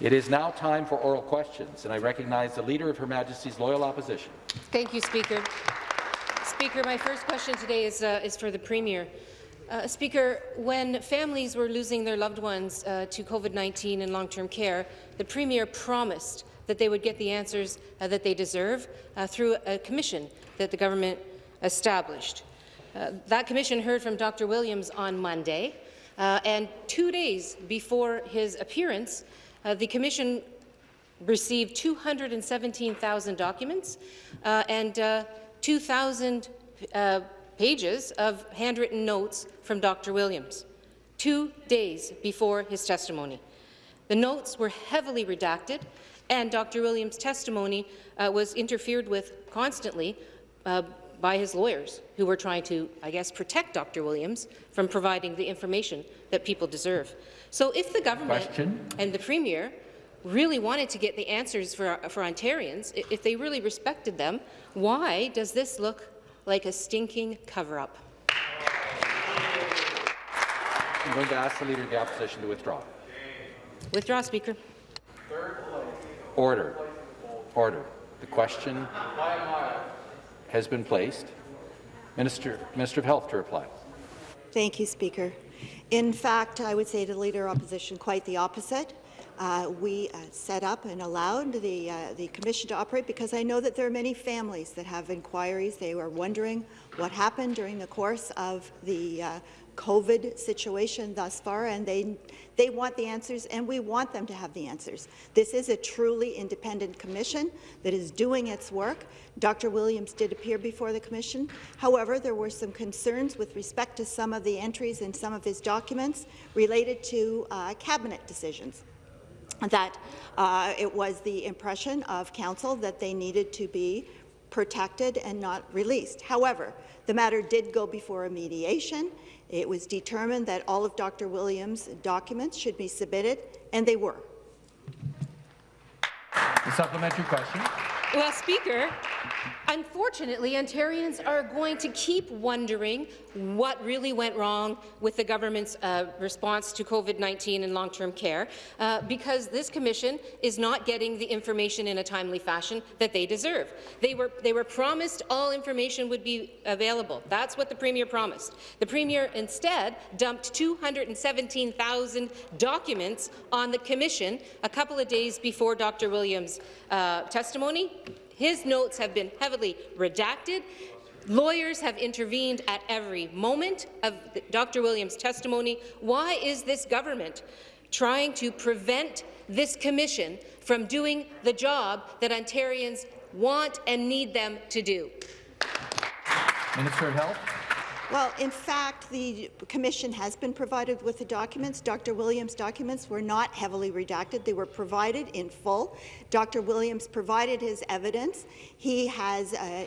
It is now time for oral questions, and I recognize the Leader of Her Majesty's Loyal Opposition. Thank you, Speaker. Speaker, my first question today is, uh, is for the Premier. Uh, Speaker, when families were losing their loved ones uh, to COVID-19 and long-term care, the Premier promised that they would get the answers uh, that they deserve uh, through a commission that the government established. Uh, that commission heard from Dr. Williams on Monday, and two days before his appearance, the commission received 217,000 documents and 2,000 uh, pages of handwritten notes from Dr. Williams, two days before his testimony. The notes were heavily redacted, and Dr. Williams' testimony uh, was interfered with constantly uh, by his lawyers, who were trying to, I guess, protect Dr. Williams from providing the information that people deserve. So if the government Question? and the Premier really wanted to get the answers for, for Ontarians, if they really respected them, why does this look like a stinking cover-up? I'm going to ask the Leader of the Opposition to withdraw. Withdraw, Speaker. Order. Order. The question has been placed. Minister, Minister of Health to reply. Thank you, Speaker. In fact, I would say to the Leader of Opposition quite the opposite. Uh, we uh, set up and allowed the, uh, the commission to operate because I know that there are many families that have inquiries. They were wondering what happened during the course of the uh, COVID situation thus far, and they, they want the answers, and we want them to have the answers. This is a truly independent commission that is doing its work. Dr. Williams did appear before the commission. However, there were some concerns with respect to some of the entries in some of his documents related to uh, cabinet decisions that uh, it was the impression of council that they needed to be protected and not released. However, the matter did go before a mediation. It was determined that all of Dr. Williams' documents should be submitted, and they were. The supplementary question. Well, Speaker, Unfortunately, Ontarians are going to keep wondering what really went wrong with the government's uh, response to COVID-19 and long-term care, uh, because this commission is not getting the information in a timely fashion that they deserve. They were, they were promised all information would be available. That's what the Premier promised. The Premier instead dumped 217,000 documents on the commission a couple of days before Dr. Williams' uh, testimony, his notes have been heavily redacted. Lawyers have intervened at every moment of Dr. Williams' testimony. Why is this government trying to prevent this commission from doing the job that Ontarians want and need them to do? Minister of Health. Well, in fact, the commission has been provided with the documents. Dr. Williams' documents were not heavily redacted. They were provided in full. Dr. Williams provided his evidence. He has uh,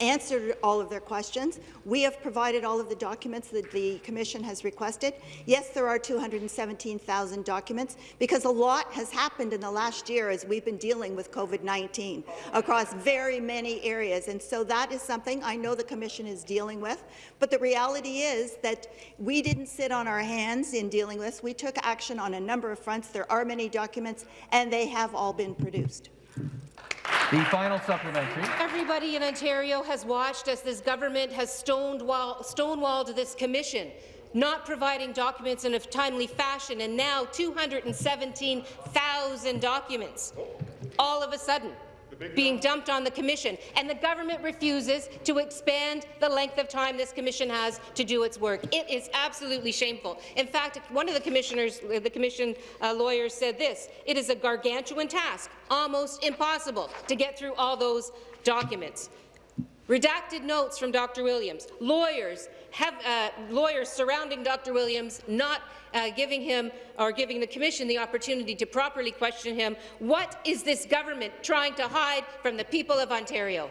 answered all of their questions. We have provided all of the documents that the Commission has requested. Yes, there are 217,000 documents because a lot has happened in the last year as we've been dealing with COVID-19 across very many areas, and so that is something I know the Commission is dealing with. But the reality is that we didn't sit on our hands in dealing with this. We took action on a number of fronts. There are many documents, and they have all been produced. The final supplementary. Everybody in Ontario has watched as this government has stonewall, stonewalled this commission, not providing documents in a timely fashion, and now 217,000 documents all of a sudden being dumped on the commission, and the government refuses to expand the length of time this commission has to do its work. It is absolutely shameful. In fact, one of the commissioners, the commission uh, lawyers said this, it is a gargantuan task, almost impossible, to get through all those documents. Redacted notes from Dr. Williams, lawyers, have, uh, lawyers surrounding Dr. Williams not uh, giving him or giving the Commission the opportunity to properly question him. What is this government trying to hide from the people of Ontario?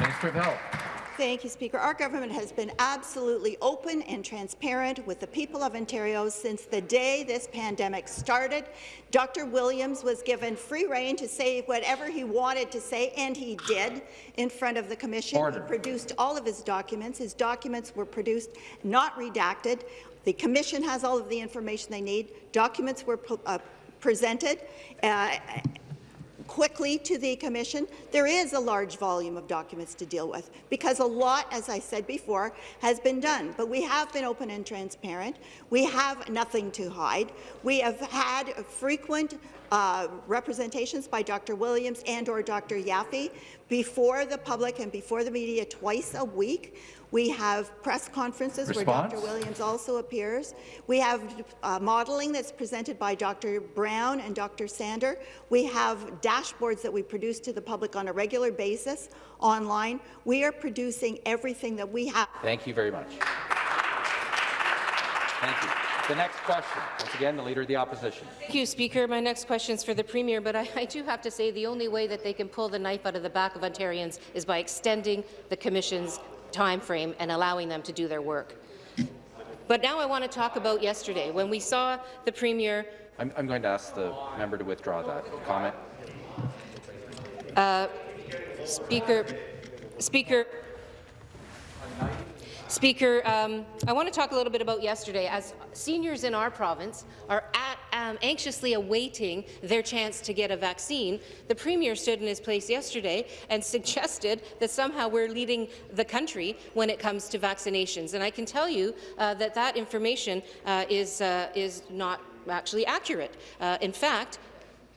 Minister of Health. Thank you, Speaker. Our government has been absolutely open and transparent with the people of Ontario since the day this pandemic started. Dr. Williams was given free rein to say whatever he wanted to say, and he did in front of the Commission. Order. He produced all of his documents. His documents were produced, not redacted. The Commission has all of the information they need. Documents were uh, presented. Uh, quickly to the Commission. There is a large volume of documents to deal with because a lot, as I said before, has been done. But we have been open and transparent. We have nothing to hide. We have had frequent uh, representations by Dr. Williams and or Dr. Yaffe before the public and before the media twice a week. We have press conferences Response? where Dr. Williams also appears. We have uh, modelling that's presented by Dr. Brown and Dr. Sander. We have dashboards that we produce to the public on a regular basis online. We are producing everything that we have. Thank you very much. Thank you. The next question, once again, the Leader of the Opposition. Thank you, Speaker. My next question is for the Premier, but I, I, do have to say the only way that they can pull the knife out of the back of Ontarians is by extending the Commission's time frame and allowing them to do their work. But now I want to talk about yesterday, when we saw the Premier... I'm, I'm going to ask the member to withdraw that comment. Uh, Speaker, Speaker, Speaker, um, I want to talk a little bit about yesterday. As seniors in our province are um, anxiously awaiting their chance to get a vaccine, the Premier stood in his place yesterday and suggested that somehow we're leading the country when it comes to vaccinations. And I can tell you uh, that that information uh, is, uh, is not actually accurate. Uh, in fact,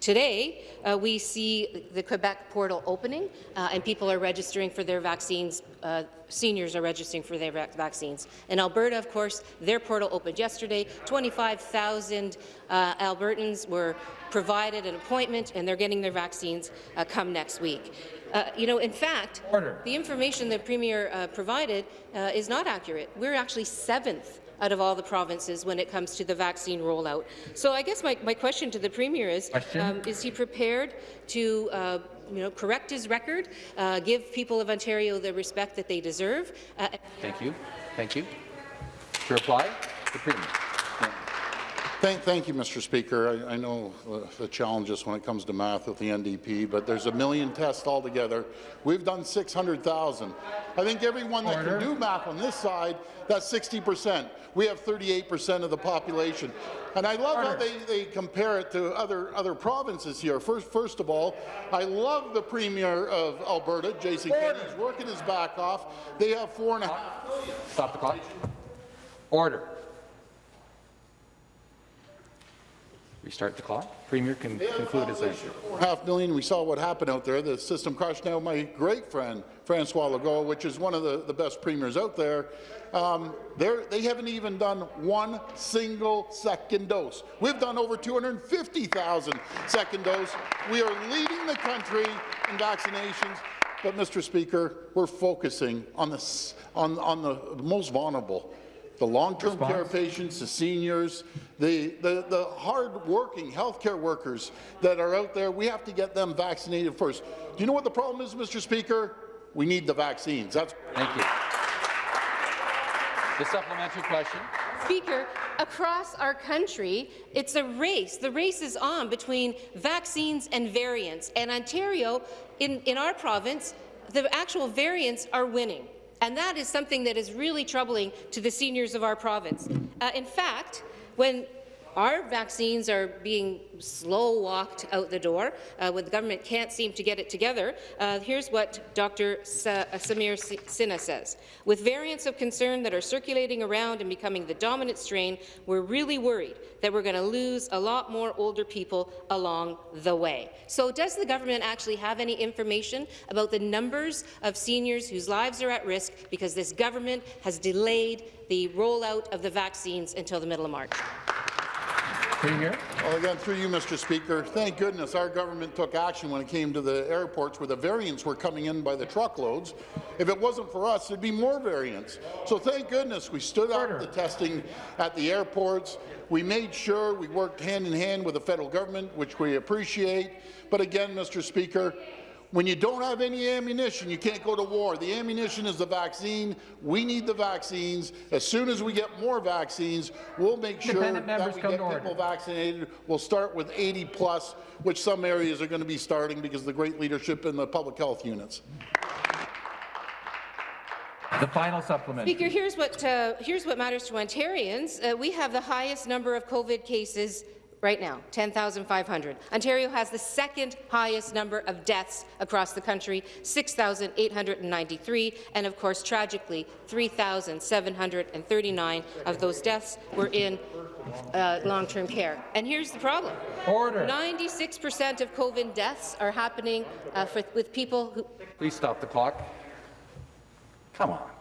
Today, uh, we see the Quebec portal opening, uh, and people are registering for their vaccines. Uh, seniors are registering for their vaccines. In Alberta, of course, their portal opened yesterday. 25,000 uh, Albertans were provided an appointment, and they're getting their vaccines uh, come next week. Uh, you know, in fact, Order. the information the Premier uh, provided uh, is not accurate. We're actually seventh out of all the provinces when it comes to the vaccine rollout. So I guess my, my question to the Premier is, um, is he prepared to uh, you know, correct his record, uh, give people of Ontario the respect that they deserve? Uh, Thank you. Thank you. To reply, the Premier. Thank, thank you, Mr. Speaker. I, I know uh, the challenges when it comes to math with the NDP, but there's a million tests altogether. We've done 600,000. I think everyone that Order. can do math on this side, that's 60 percent. We have 38 percent of the population. And I love Order. how they, they compare it to other, other provinces here. First, first of all, I love the Premier of Alberta, Jason Kenney. He's working his back off. They have four and a half Stop the clock. Order. Restart the clock. Premier can conclude his answer. half million. We saw what happened out there. The system crashed. Now, my great friend, Francois Legault, which is one of the, the best premiers out there, um, they haven't even done one single second dose. We've done over 250,000 second dose. We are leading the country in vaccinations. But, Mr. Speaker, we're focusing on the, on, on the most vulnerable the long-term care patients, the seniors, the, the, the hard-working healthcare workers that are out there, we have to get them vaccinated first. Do you know what the problem is, Mr. Speaker? We need the vaccines. That's Thank you. The supplementary question. Speaker, across our country, it's a race. The race is on between vaccines and variants. And Ontario, in, in our province, the actual variants are winning. And that is something that is really troubling to the seniors of our province. Uh, in fact, when our vaccines are being slow-walked out the door uh, when the government can't seem to get it together. Uh, here's what Dr. Sa uh, Samir Sinha says. With variants of concern that are circulating around and becoming the dominant strain, we're really worried that we're going to lose a lot more older people along the way. So does the government actually have any information about the numbers of seniors whose lives are at risk because this government has delayed the rollout of the vaccines until the middle of March? Premier. Well, again, through you, Mr. Speaker, thank goodness our government took action when it came to the airports where the variants were coming in by the truckloads. If it wasn't for us, there'd be more variants. So thank goodness we stood up the testing at the airports. We made sure we worked hand in hand with the federal government, which we appreciate. But again, Mr. Speaker, when you don't have any ammunition, you can't go to war. The ammunition is the vaccine. We need the vaccines. As soon as we get more vaccines, we'll make sure that we get people vaccinated. We'll start with 80 plus, which some areas are going to be starting because of the great leadership in the public health units. The final supplement. Speaker, here's what, uh, here's what matters to Ontarians. Uh, we have the highest number of COVID cases right now, 10,500. Ontario has the second highest number of deaths across the country, 6,893, and of course, tragically, 3,739 of those deaths were in uh, long-term care. And here's the problem. 96% of COVID deaths are happening uh, for, with people who Please stop the clock. Come on.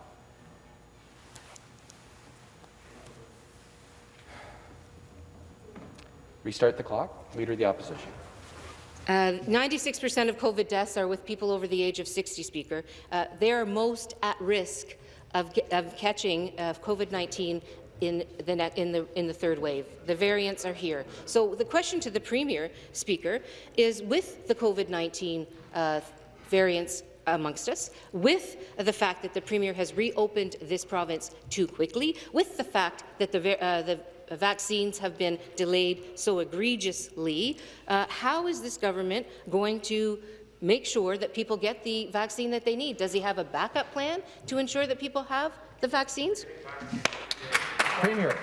Restart the clock. Leader of the Opposition. 96% of COVID deaths are with people over the age of 60, Speaker. Uh, they are most at risk of, of catching uh, COVID-19 in the, in, the, in the third wave. The variants are here. So the question to the Premier, Speaker, is with the COVID-19 uh, variants amongst us, with the fact that the Premier has reopened this province too quickly, with the fact that the, uh, the vaccines have been delayed so egregiously, uh, how is this government going to make sure that people get the vaccine that they need? Does he have a backup plan to ensure that people have the vaccines? Premier.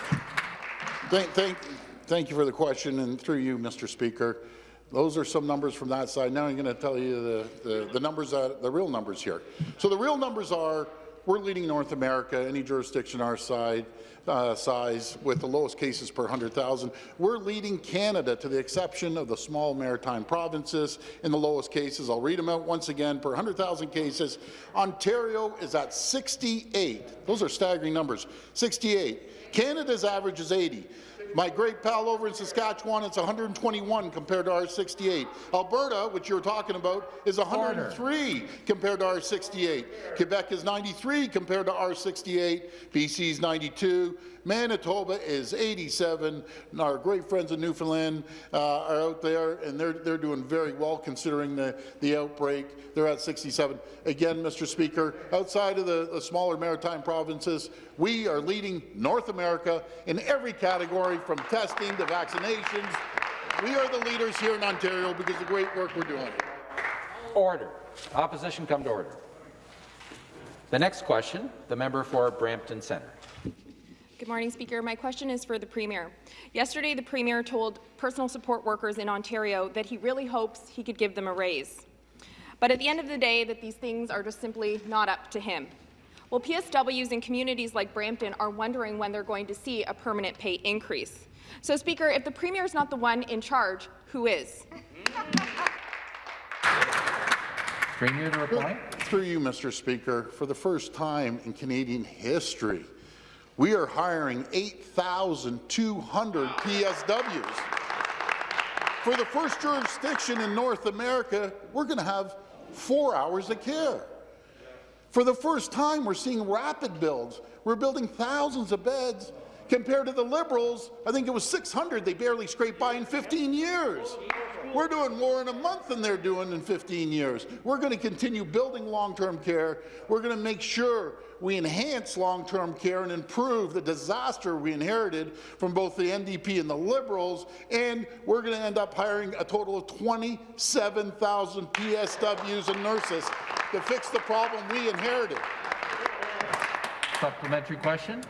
Thank, thank, thank you for the question, and through you, Mr. Speaker. Those are some numbers from that side. Now I'm going to tell you the, the, the numbers, that, the real numbers here. So the real numbers are we're leading North America, any jurisdiction our side, uh, size, with the lowest cases per 100,000. We're leading Canada, to the exception of the small maritime provinces, in the lowest cases. I'll read them out once again. Per 100,000 cases, Ontario is at 68. Those are staggering numbers. 68. Canada's average is 80. My great pal over in Saskatchewan, it's 121 compared to our 68. Alberta, which you were talking about, is 103 compared to our 68. Quebec is 93 compared to our 68. BC is 92. Manitoba is 87. And our great friends in Newfoundland uh, are out there, and they're, they're doing very well considering the, the outbreak. They're at 67. Again, Mr. Speaker, outside of the, the smaller maritime provinces, we are leading North America in every category, from testing to vaccinations. We are the leaders here in Ontario because of the great work we're doing. Order. Opposition come to order. The next question, the member for Brampton Centre. Good morning, Speaker. My question is for the Premier. Yesterday, the Premier told personal support workers in Ontario that he really hopes he could give them a raise. But at the end of the day, that these things are just simply not up to him. Well, PSWs in communities like Brampton are wondering when they're going to see a permanent pay increase. So, Speaker, if the Premier is not the one in charge, who is? Premier to reply. Through you, Mr. Speaker, for the first time in Canadian history, we are hiring 8,200 PSWs. For the first jurisdiction in North America, we're going to have four hours of care. For the first time, we're seeing rapid builds. We're building thousands of beds. Compared to the Liberals, I think it was 600 they barely scraped by in 15 years. We're doing more in a month than they're doing in 15 years. We're going to continue building long-term care. We're going to make sure we enhance long-term care and improve the disaster we inherited from both the NDP and the Liberals, and we're going to end up hiring a total of 27,000 PSWs and nurses to fix the problem we inherited. Supplementary question.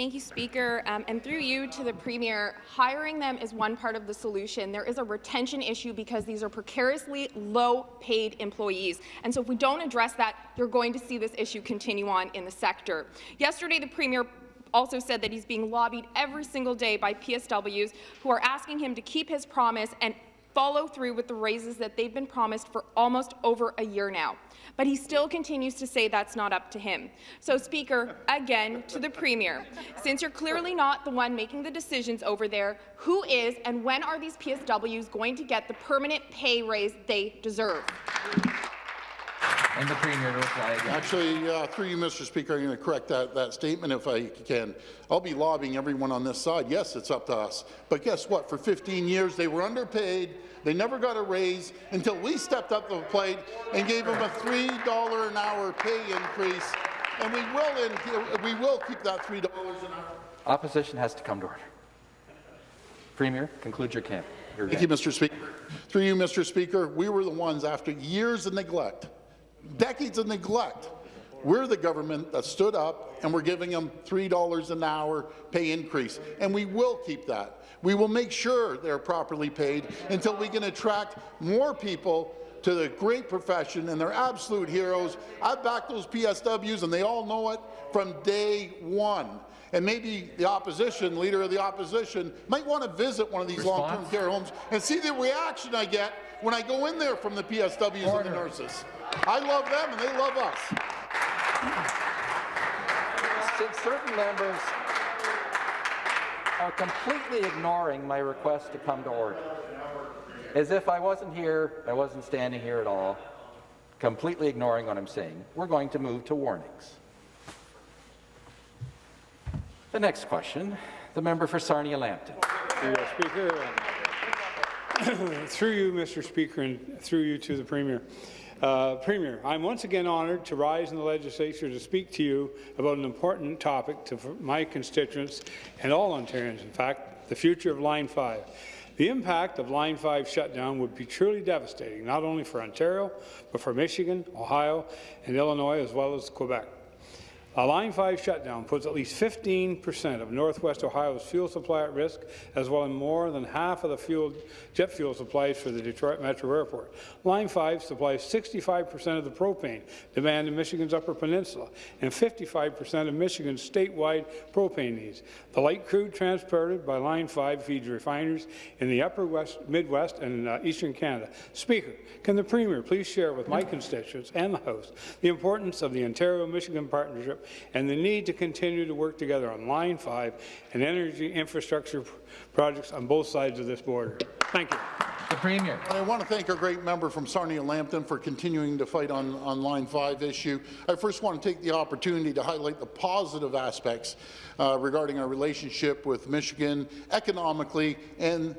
Thank you, Speaker. Um, and through you to the Premier, hiring them is one part of the solution. There is a retention issue because these are precariously low-paid employees. And so if we don't address that, you're going to see this issue continue on in the sector. Yesterday, the Premier also said that he's being lobbied every single day by PSWs who are asking him to keep his promise and follow through with the raises that they've been promised for almost over a year now. But he still continues to say that's not up to him. So, Speaker, again to the Premier, since you're clearly not the one making the decisions over there, who is and when are these PSWs going to get the permanent pay raise they deserve? And the Premier to reply again. Actually, uh, through you, Mr. Speaker, I'm going to correct that, that statement if I can. I'll be lobbying everyone on this side. Yes, it's up to us. But guess what? For 15 years, they were underpaid. They never got a raise until we stepped up to the plate and gave them a $3 an hour pay increase. And we will, in, we will keep that $3 an hour. Opposition has to come to order. Premier, conclude your camp. Your Thank you, Mr. Speaker. Through you, Mr. Speaker, we were the ones, after years of neglect, decades of neglect, We're the government that stood up and we're giving them $3 an hour pay increase, and we will keep that. We will make sure they're properly paid until we can attract more people to the great profession, and they're absolute heroes. I've backed those PSWs, and they all know it from day one. And maybe the opposition, leader of the opposition, might want to visit one of these long-term care homes and see the reaction I get when I go in there from the PSWs and the nurses. I love them, and they love us. Since certain members are completely ignoring my request to come to order, as if I wasn't here, I wasn't standing here at all, completely ignoring what I'm saying, we're going to move to warnings. The next question, the member for Sarnia-Lambton. Through you, Speaker. through you, Mr. Speaker, and through you to the Premier. Uh, Premier, I'm once again honoured to rise in the legislature to speak to you about an important topic to my constituents and all Ontarians, in fact, the future of Line 5. The impact of Line 5 shutdown would be truly devastating, not only for Ontario, but for Michigan, Ohio, and Illinois, as well as Quebec. A Line 5 shutdown puts at least 15% of Northwest Ohio's fuel supply at risk, as well as more than half of the fuel, jet fuel supplies for the Detroit Metro Airport. Line 5 supplies 65% of the propane demand in Michigan's Upper Peninsula and 55% of Michigan's statewide propane needs. The light crude transported by Line 5 feeds refiners in the Upper West, Midwest and uh, Eastern Canada. Speaker, can the Premier please share with my constituents and the House the importance of the Ontario-Michigan partnership and the need to continue to work together on Line 5 and energy infrastructure projects on both sides of this border. Thank you. The Premier. I want to thank our great member from Sarnia-Lambton for continuing to fight on, on Line 5 issue. I first want to take the opportunity to highlight the positive aspects uh, regarding our relationship with Michigan economically and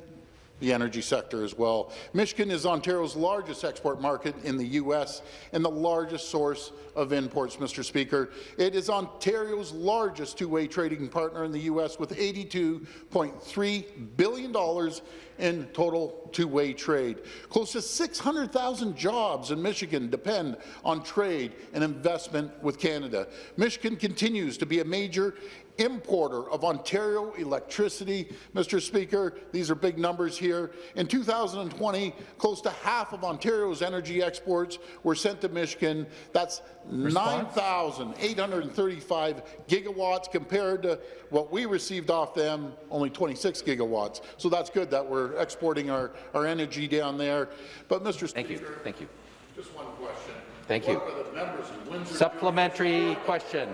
the energy sector as well. Michigan is Ontario's largest export market in the U.S. and the largest source of imports, Mr. Speaker. It is Ontario's largest two-way trading partner in the U.S. with $82.3 billion in total two-way trade. Close to 600,000 jobs in Michigan depend on trade and investment with Canada. Michigan continues to be a major importer of Ontario electricity. Mr. Speaker, these are big numbers here. In 2020, close to half of Ontario's energy exports were sent to Michigan. That's 9,835 gigawatts compared to what we received off them, only 26 gigawatts. So that's good that we're exporting our, our energy down there. But Mr. Thank Speaker, you. Thank you. just one question. Thank you. What are the members in Windsor Supplementary question.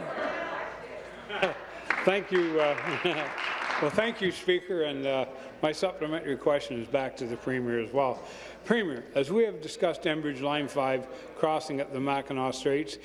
Thank you. Uh, well, thank you, Speaker. And uh, my supplementary question is back to the Premier as well. Premier, as we have discussed Enbridge Line 5 crossing at the Mackinac Straits,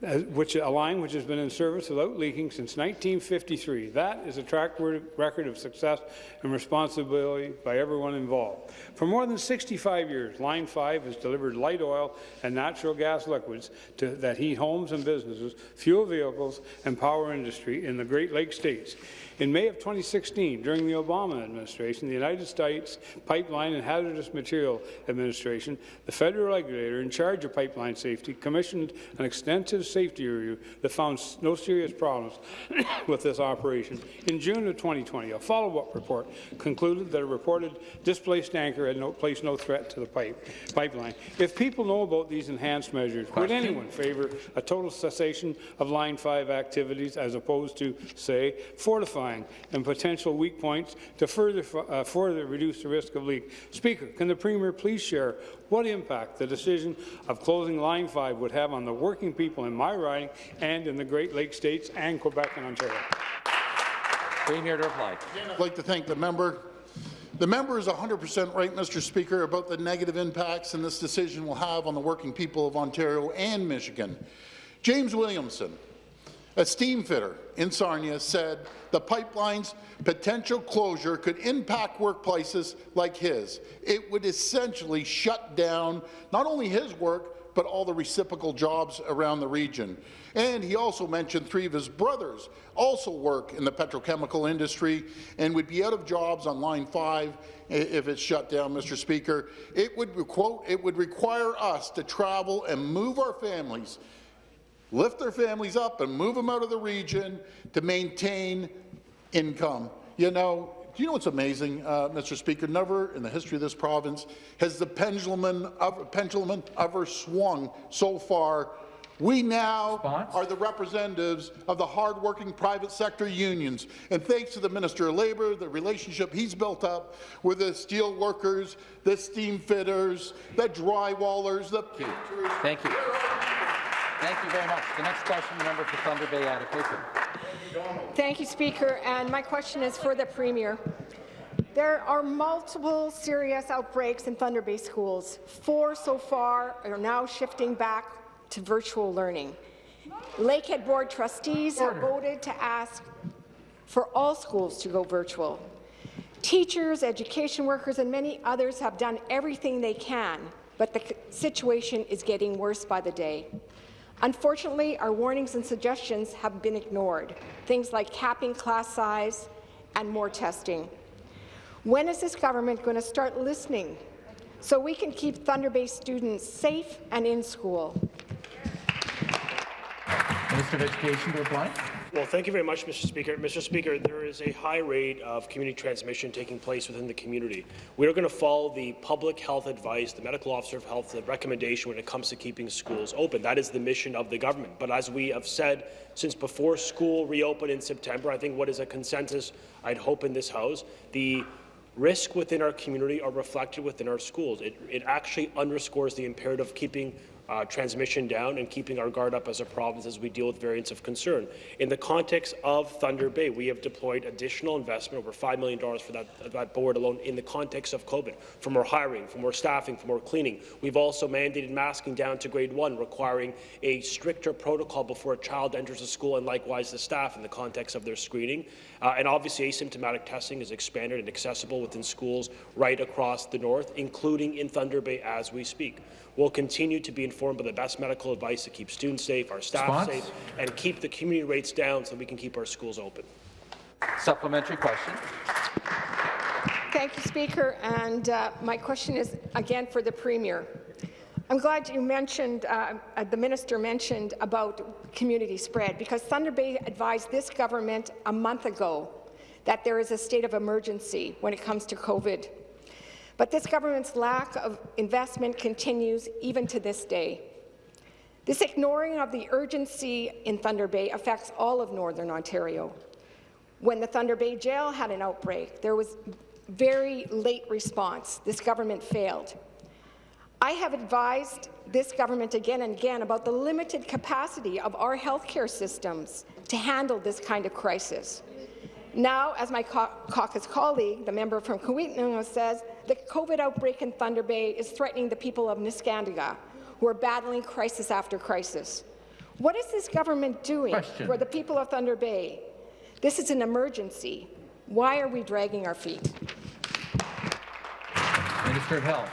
which a line which has been in service without leaking since 1953. That is a track record of success and responsibility by everyone involved. For more than 65 years, Line 5 has delivered light oil and natural gas liquids to, that heat homes and businesses, fuel vehicles, and power industry in the Great Lakes states. In May of 2016, during the Obama administration, the United States Pipeline and Hazardous Material Administration, the federal regulator in charge of pipeline safety, commissioned an extensive safety review that found no serious problems with this operation. In June of 2020, a follow-up report concluded that a reported displaced anchor had no, placed no threat to the pipe, pipeline. If people know about these enhanced measures, would anyone favour a total cessation of Line 5 activities as opposed to, say, fortifying and potential weak points to further, uh, further reduce the risk of leak. Speaker, can the Premier please share what impact the decision of closing Line 5 would have on the working people in my riding and in the Great Lakes states and Quebec and Ontario? Premier to reply. I'd like to thank the member. The member is 100% right, Mr. Speaker, about the negative impacts and this decision will have on the working people of Ontario and Michigan. James Williamson, a steam fitter in Sarnia said the pipeline's potential closure could impact workplaces like his. It would essentially shut down not only his work, but all the reciprocal jobs around the region. And he also mentioned three of his brothers also work in the petrochemical industry and would be out of jobs on Line 5 if it's shut down, Mr. Speaker. It would, quote, it would require us to travel and move our families lift their families up and move them out of the region to maintain income. You know, do you know what's amazing, uh, Mr. Speaker? Never in the history of this province has the pendulum, of, pendulum ever swung so far. We now Response? are the representatives of the hardworking private sector unions. And thanks to the Minister of Labour, the relationship he's built up with the steel workers, the steam fitters, the drywallers, the painters, Thank you. Thank you very much. The next question, the member for Thunder Bay Atikokan. Thank you, Speaker. And my question is for the Premier. There are multiple serious outbreaks in Thunder Bay schools. Four so far are now shifting back to virtual learning. Lakehead Board trustees have voted to ask for all schools to go virtual. Teachers, education workers, and many others have done everything they can, but the situation is getting worse by the day. Unfortunately, our warnings and suggestions have been ignored, things like capping class size and more testing. When is this government going to start listening so we can keep Thunder Bay students safe and in school? Minister of Education to reply. Well, thank you very much, Mr. Speaker. Mr. Speaker, there is a high rate of community transmission taking place within the community. We are going to follow the public health advice, the medical officer of health the recommendation when it comes to keeping schools open. That is the mission of the government. But as we have said since before school reopened in September, I think what is a consensus I'd hope in this House, the risk within our community are reflected within our schools. It, it actually underscores the imperative of keeping uh, transmission down and keeping our guard up as a province as we deal with variants of concern. In the context of Thunder Bay, we have deployed additional investment, over $5 million for that, that board alone, in the context of COVID, for more hiring, for more staffing, for more cleaning. We've also mandated masking down to grade one, requiring a stricter protocol before a child enters a school, and likewise the staff in the context of their screening. Uh, and obviously, asymptomatic testing is expanded and accessible within schools right across the north, including in Thunder Bay as we speak. We'll continue to be informed by the best medical advice to keep students safe, our staff Response? safe, and keep the community rates down so we can keep our schools open. Supplementary question. Thank you, Speaker. And uh, my question is again for the Premier. I'm glad you mentioned, uh, the minister mentioned about community spread, because Thunder Bay advised this government a month ago that there is a state of emergency when it comes to COVID. But this government's lack of investment continues even to this day. This ignoring of the urgency in Thunder Bay affects all of Northern Ontario. When the Thunder Bay Jail had an outbreak, there was very late response. This government failed. I have advised this government again and again about the limited capacity of our healthcare systems to handle this kind of crisis. Now, as my caucus colleague, the member from Kiiwetinoong, says, the COVID outbreak in Thunder Bay is threatening the people of Neskantaga, who are battling crisis after crisis. What is this government doing Question. for the people of Thunder Bay? This is an emergency. Why are we dragging our feet? Minister of Health.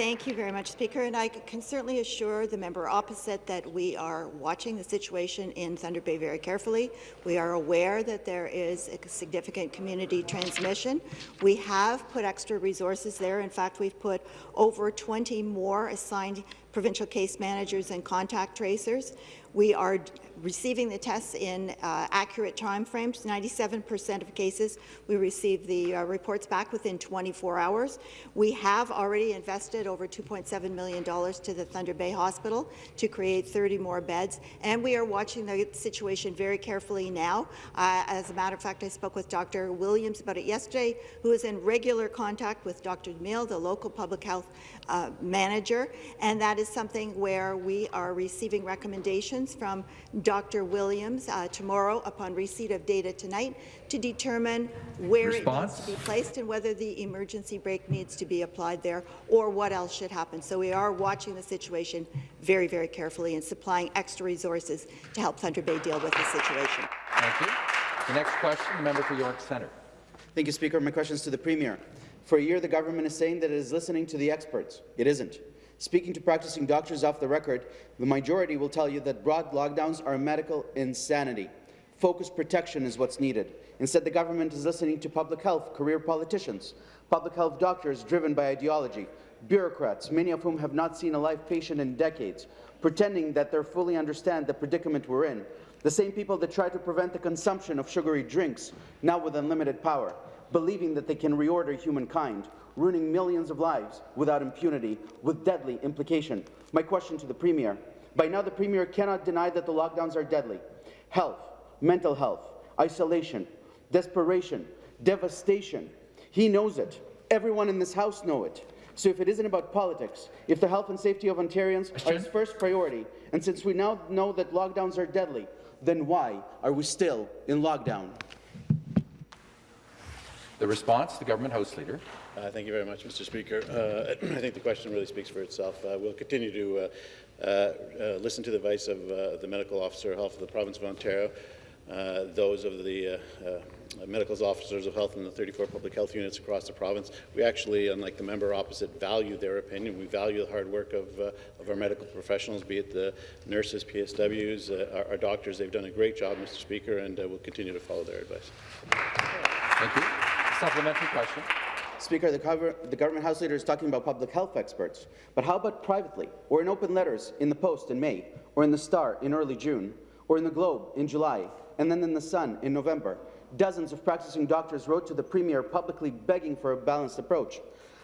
Thank you very much, Speaker. And I can certainly assure the member opposite that we are watching the situation in Thunder Bay very carefully. We are aware that there is a significant community transmission. We have put extra resources there. In fact, we've put over 20 more assigned provincial case managers and contact tracers. We are receiving the tests in uh, accurate time frames. 97% of cases, we receive the uh, reports back within 24 hours. We have already invested over $2.7 million to the Thunder Bay Hospital to create 30 more beds, and we are watching the situation very carefully now. Uh, as a matter of fact, I spoke with Dr. Williams about it yesterday, who is in regular contact with Dr. Mill, the local public health uh, manager, and that is something where we are receiving recommendations from Dr. Williams uh, tomorrow upon receipt of data tonight to determine where Response? it needs to be placed and whether the emergency brake needs to be applied there or what else should happen. So we are watching the situation very, very carefully and supplying extra resources to help Thunder Bay deal with the situation. Thank you. The next question, the member for York Centre. Thank you, Speaker. My question is to the Premier. For a year, the government is saying that it is listening to the experts. It isn't. Speaking to practicing doctors off the record, the majority will tell you that broad lockdowns are medical insanity. Focused protection is what's needed. Instead, the government is listening to public health career politicians, public health doctors driven by ideology, bureaucrats, many of whom have not seen a live patient in decades, pretending that they fully understand the predicament we're in, the same people that try to prevent the consumption of sugary drinks, now with unlimited power, believing that they can reorder humankind, ruining millions of lives without impunity, with deadly implication. My question to the Premier. By now, the Premier cannot deny that the lockdowns are deadly. Health, mental health, isolation, desperation, devastation. He knows it. Everyone in this House know it. So if it isn't about politics, if the health and safety of Ontarians are his first priority, and since we now know that lockdowns are deadly, then why are we still in lockdown? The response, the government House Leader. Uh, thank you very much, Mr. Speaker. Uh, I think the question really speaks for itself. Uh, we'll continue to uh, uh, uh, listen to the advice of the Medical Officer of Health of the Province of Ontario, those of the medical officers of health in the 34 public health units across the province. We actually, unlike the member opposite, value their opinion. We value the hard work of, of our medical professionals, be it the nurses, PSWs, our, our, doctors. They've done a great job, Mr. Speaker, and we'll continue to follow their advice. Thank you. Supplementary question. Speaker, the, cover, the, government House Leader is talking about public health experts, but how about privately, or in open letters in the Post in May, or in the Star in early June, or in the Globe in July, and then in the Sun in November? Dozens of practicing doctors wrote to the Premier publicly begging for a balanced approach.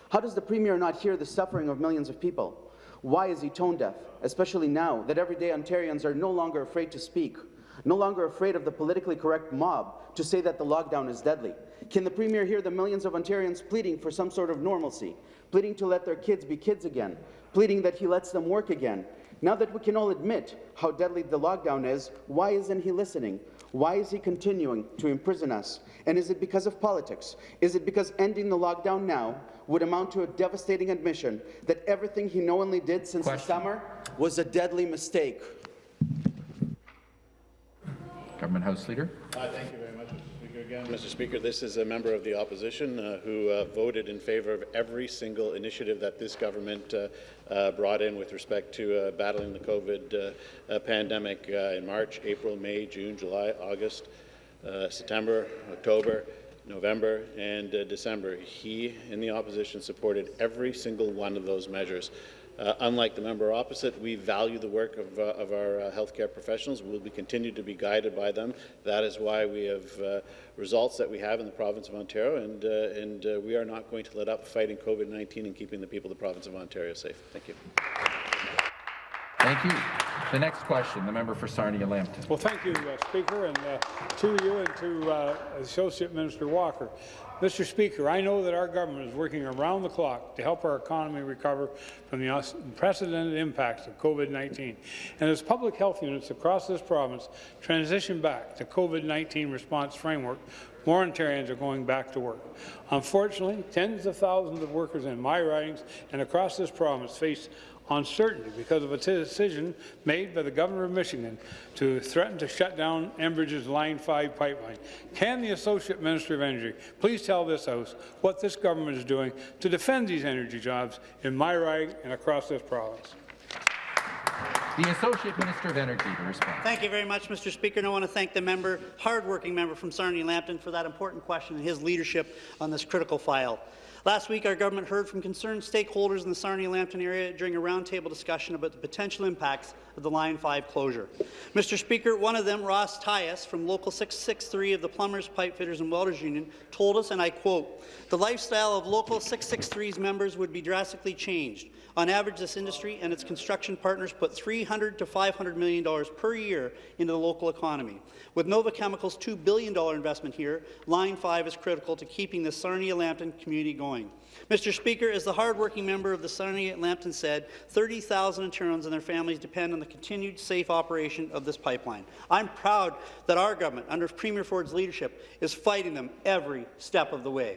How does the Premier not hear the suffering of millions of people? Why is he tone deaf, especially now that everyday Ontarians are no longer afraid to speak, no longer afraid of the politically correct mob to say that the lockdown is deadly? Can the Premier hear the millions of Ontarians pleading for some sort of normalcy, pleading to let their kids be kids again, pleading that he lets them work again? Now that we can all admit how deadly the lockdown is, why isn't he listening? Why is he continuing to imprison us? And is it because of politics? Is it because ending the lockdown now would amount to a devastating admission that everything he knowingly did since Question. the summer was a deadly mistake? Government House Leader. Uh, thank you very much again. Mr. Speaker, this is a member of the opposition uh, who uh, voted in favour of every single initiative that this government uh, uh brought in with respect to uh, battling the COVID uh, pandemic in March, April, May, June, July, August, September, October, November, and December. He, in the opposition, supported every single one of those measures. Uh, unlike the member opposite, we value the work of, uh, of our uh, healthcare professionals. We'll be continue to be guided by them. That is why we have uh, results that we have in the province of Ontario, and, uh, and uh, we are not going to let up fighting COVID-19 and keeping the people of the province of Ontario safe. Thank you. Thank you. The next question, the member for Sarnia-Lambton. Well, thank you, Speaker, and to you and to Associate Minister Walker. Mr. Speaker, I know that our government is working around the clock to help our economy recover from the unprecedented impacts of COVID-19. And as public health units across this province transition back to COVID-19 response framework, more Ontarians are going back to work. Unfortunately, tens of thousands of workers in my ridings and across this province face uncertainty because of a decision made by the Governor of Michigan to threaten to shut down Enbridge's Line 5 pipeline. Can the Associate Minister of Energy please tell this House what this government is doing to defend these energy jobs in my riding and across this province? The Associate Minister of Energy to respond. Thank you very much, Mr. Speaker. And I want to thank the member, hardworking member from Sarnia-Lambton for that important question and his leadership on this critical file. Last week, our government heard from concerned stakeholders in the Sarnia-Lambton area during a roundtable discussion about the potential impacts of the Line 5 closure. Mr. Speaker, one of them, Ross Tyus, from Local 663 of the Plumbers, Pipefitters and Welders Union, told us, and I quote, the lifestyle of Local 663's members would be drastically changed. On average, this industry and its construction partners put 300 to $500 million per year into the local economy. With Nova Chemical's $2 billion investment here, Line 5 is critical to keeping the Sarnia-Lambton community going. Mr. Speaker, as the hardworking member of the Sarnia-Lambton said, 30,000 Ontarians and their families depend on the continued safe operation of this pipeline. I'm proud that our government, under Premier Ford's leadership, is fighting them every step of the way.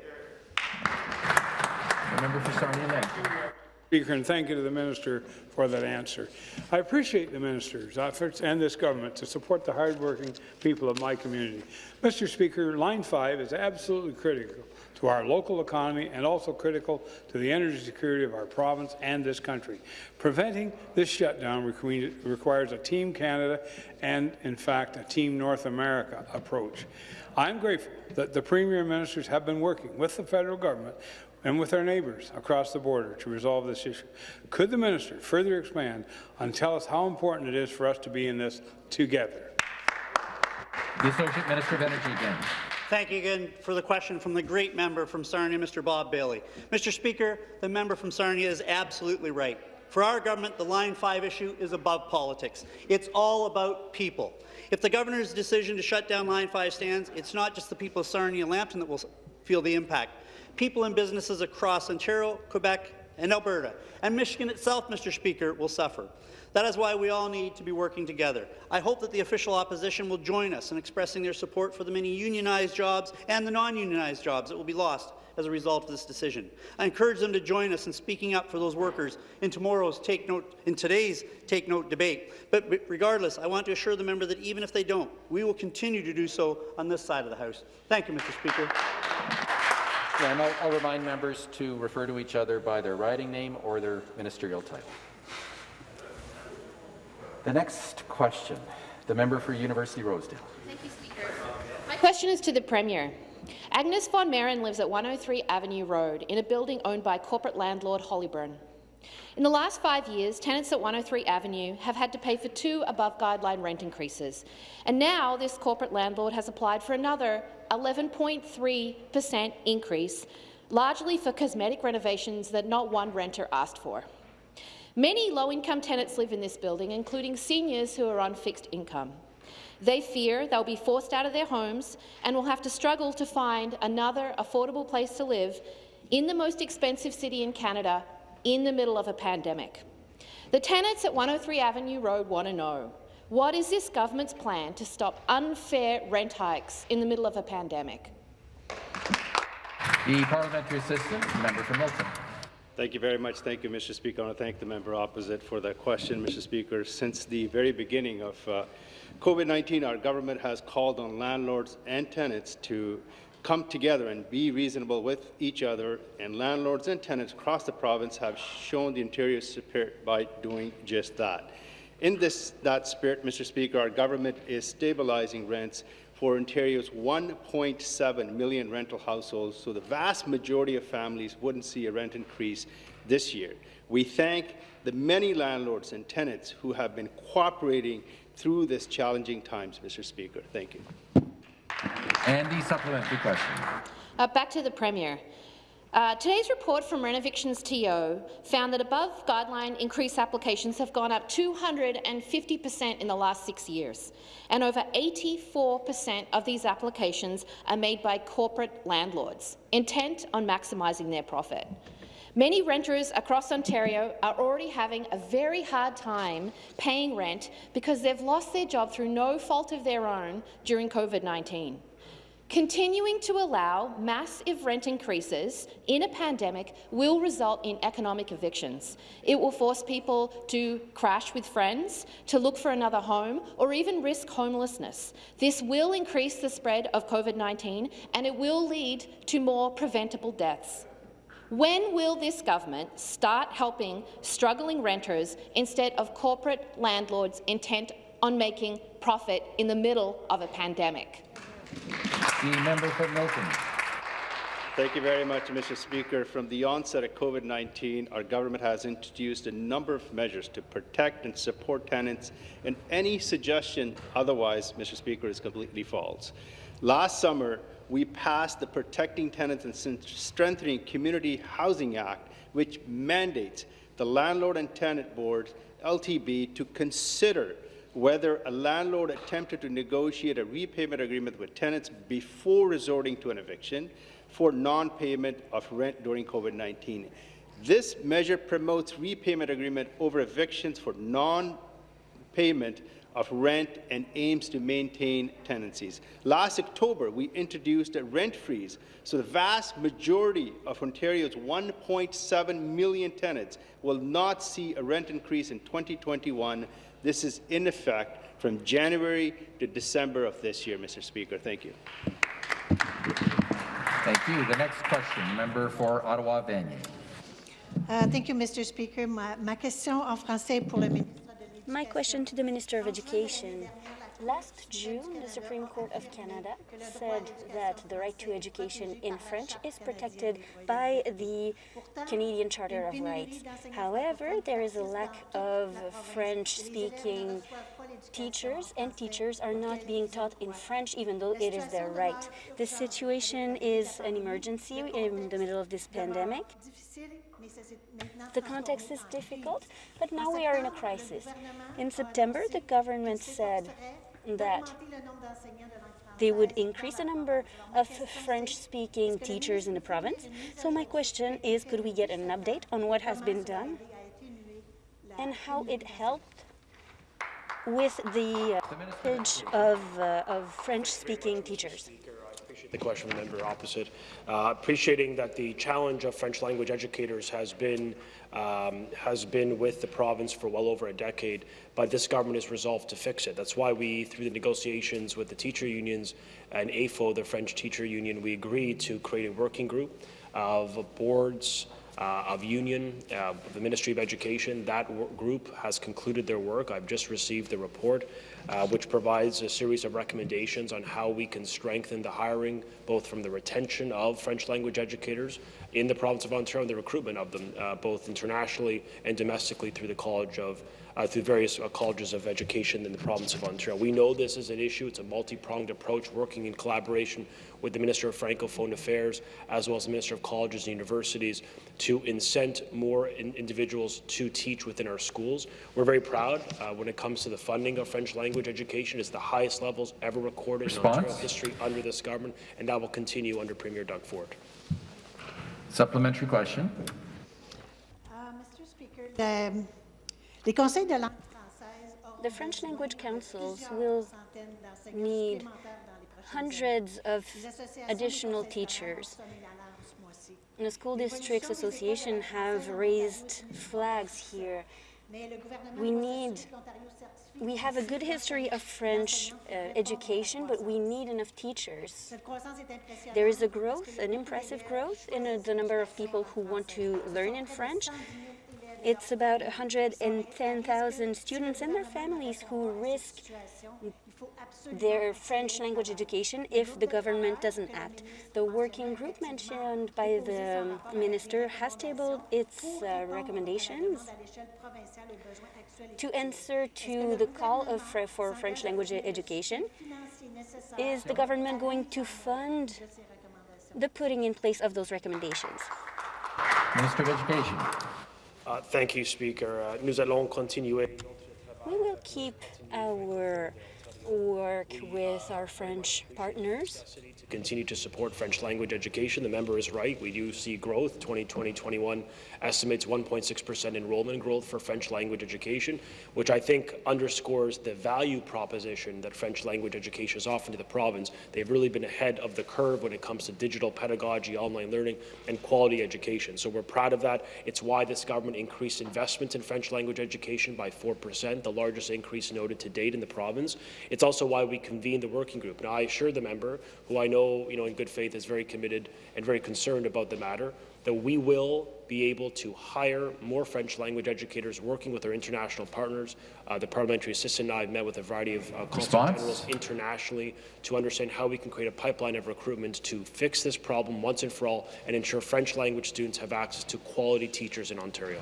Member for Sarnia-Lambton. Speaker, and thank you to the minister for that answer. I appreciate the minister's efforts and this government to support the hardworking people of my community. Mr. Speaker, Line 5 is absolutely critical to our local economy and also critical to the energy security of our province and this country. Preventing this shutdown requires a Team Canada and, in fact, a Team North America approach. I'm grateful that the Premier ministers have been working with the federal government and with our neighbours across the border to resolve this issue. Could the minister further expand and tell us how important it is for us to be in this together? The Associate Minister of Energy again. Thank you again for the question from the great member from Sarnia, Mr. Bob Bailey. Mr. Speaker, the member from Sarnia is absolutely right. For our government, the Line 5 issue is above politics. It's all about people. If the governor's decision to shut down Line 5 stands, it's not just the people of Sarnia and Lambton that will feel the impact people and businesses across Ontario, Quebec, and Alberta, and Michigan itself, Mr. Speaker, will suffer. That is why we all need to be working together. I hope that the official opposition will join us in expressing their support for the many unionized jobs and the non-unionized jobs that will be lost as a result of this decision. I encourage them to join us in speaking up for those workers in tomorrow's Take Note, in today's Take Note debate. But regardless, I want to assure the member that even if they don't, we will continue to do so on this side of the House. Thank you, Mr. Speaker. And I'll, I'll remind members to refer to each other by their riding name or their ministerial title. The next question, the member for University Rosedale. Thank you, Speaker. My question is to the Premier. Agnes von Meren lives at 103 Avenue Road in a building owned by corporate landlord Hollyburn. In the last five years, tenants at 103 Avenue have had to pay for two above-guideline rent increases, and now this corporate landlord has applied for another 11.3 per cent increase, largely for cosmetic renovations that not one renter asked for. Many low-income tenants live in this building, including seniors who are on fixed income. They fear they'll be forced out of their homes and will have to struggle to find another affordable place to live in the most expensive city in Canada in the middle of a pandemic. The tenants at 103 Avenue Road want to know, what is this government's plan to stop unfair rent hikes in the middle of a pandemic? The parliamentary assistant, member for Milton. Thank you very much. Thank you, Mr. Speaker. I want to thank the member opposite for that question, Mr. Speaker. Since the very beginning of uh, COVID-19, our government has called on landlords and tenants to come together and be reasonable with each other, and landlords and tenants across the province have shown the Ontario spirit by doing just that. In this, that spirit, Mr. Speaker, our government is stabilizing rents for Ontario's 1.7 million rental households, so the vast majority of families wouldn't see a rent increase this year. We thank the many landlords and tenants who have been cooperating through this challenging times, Mr. Speaker. Thank you. And the supplementary question. Uh, back to the Premier. Uh, today's report from Renovictions TO found that above guideline increase applications have gone up 250 per cent in the last six years, and over 84 per cent of these applications are made by corporate landlords, intent on maximising their profit. Many renters across Ontario are already having a very hard time paying rent because they've lost their job through no fault of their own during COVID-19. Continuing to allow massive rent increases in a pandemic will result in economic evictions. It will force people to crash with friends, to look for another home, or even risk homelessness. This will increase the spread of COVID-19, and it will lead to more preventable deaths. When will this government start helping struggling renters instead of corporate landlords intent on making profit in the middle of a pandemic? The member for Milton. Thank you very much, Mr. Speaker. From the onset of COVID-19, our government has introduced a number of measures to protect and support tenants, and any suggestion otherwise, Mr. Speaker, is completely false. Last summer, we passed the Protecting Tenants and Strengthening Community Housing Act, which mandates the Landlord and Tenant Board, LTB, to consider whether a landlord attempted to negotiate a repayment agreement with tenants before resorting to an eviction for non-payment of rent during COVID-19. This measure promotes repayment agreement over evictions for non-payment of rent and aims to maintain tenancies. Last October, we introduced a rent freeze, so the vast majority of Ontario's 1.7 million tenants will not see a rent increase in 2021. This is in effect from January to December of this year, Mr. Speaker. Thank you. Thank you. The next question, member for Ottawa-Vanier. Uh, thank you, Mr. Speaker. Ma, ma question en français pour le ministre. My question to the Minister of Education. Last June, the Supreme Court of Canada said that the right to education in French is protected by the Canadian Charter of Rights. However, there is a lack of French-speaking teachers, and teachers are not being taught in French, even though it is their right. This situation is an emergency in the middle of this pandemic. The context is difficult, but now we are in a crisis. In September, the government said that they would increase the number of French-speaking teachers in the province. So my question is, could we get an update on what has been done and how it helped with the uh, of, uh, of French-speaking teachers? The question from the member opposite. Uh, appreciating that the challenge of French language educators has been um, has been with the province for well over a decade, but this government is resolved to fix it. That's why we, through the negotiations with the teacher unions and AFO, the French teacher union, we agreed to create a working group of boards, of union, uh, the Ministry of Education. That group has concluded their work. I've just received the report, uh, which provides a series of recommendations on how we can strengthen the hiring, both from the retention of French language educators in the province of Ontario and the recruitment of them, uh, both internationally and domestically through the College of uh, through various uh, colleges of education in the province of Ontario. We know this is an issue. It's a multi-pronged approach, working in collaboration with the Minister of Francophone Affairs, as well as the Minister of Colleges and Universities, to incent more in individuals to teach within our schools. We're very proud uh, when it comes to the funding of French language education. It's the highest levels ever recorded Response? in Ontario history under this government, and that will continue under Premier Doug Ford. Supplementary question. Uh, Mr. Speaker, the the French language councils will need hundreds of additional teachers. The School Districts Association have raised flags here. We need we have a good history of French uh, education, but we need enough teachers. There is a growth, an impressive growth in uh, the number of people who want to learn in French, it's about 110,000 students and their families who risk their French language education if the government doesn't act. The working group mentioned by the minister has tabled its uh, recommendations to answer to the call of, for French language education. Is the government going to fund the putting in place of those recommendations? Minister of Education. Uh, thank you, Speaker. Uh, nous allons continuer. We will keep our work with uh, our French partners To continue to support French language education. The member is right. We do see growth. 2020-21 estimates 1.6% enrollment growth for French language education, which I think underscores the value proposition that French language education is offering to the province. They've really been ahead of the curve when it comes to digital pedagogy, online learning, and quality education. So we're proud of that. It's why this government increased investments in French language education by 4%, the largest increase noted to date in the province. It's also why we convened the working group. Now, I assure the member, who I know you know, in good faith, is very committed and very concerned about the matter, that we will be able to hire more French language educators working with our international partners. Uh, the parliamentary assistant and I have met with a variety of uh, generals internationally to understand how we can create a pipeline of recruitment to fix this problem once and for all and ensure French language students have access to quality teachers in Ontario.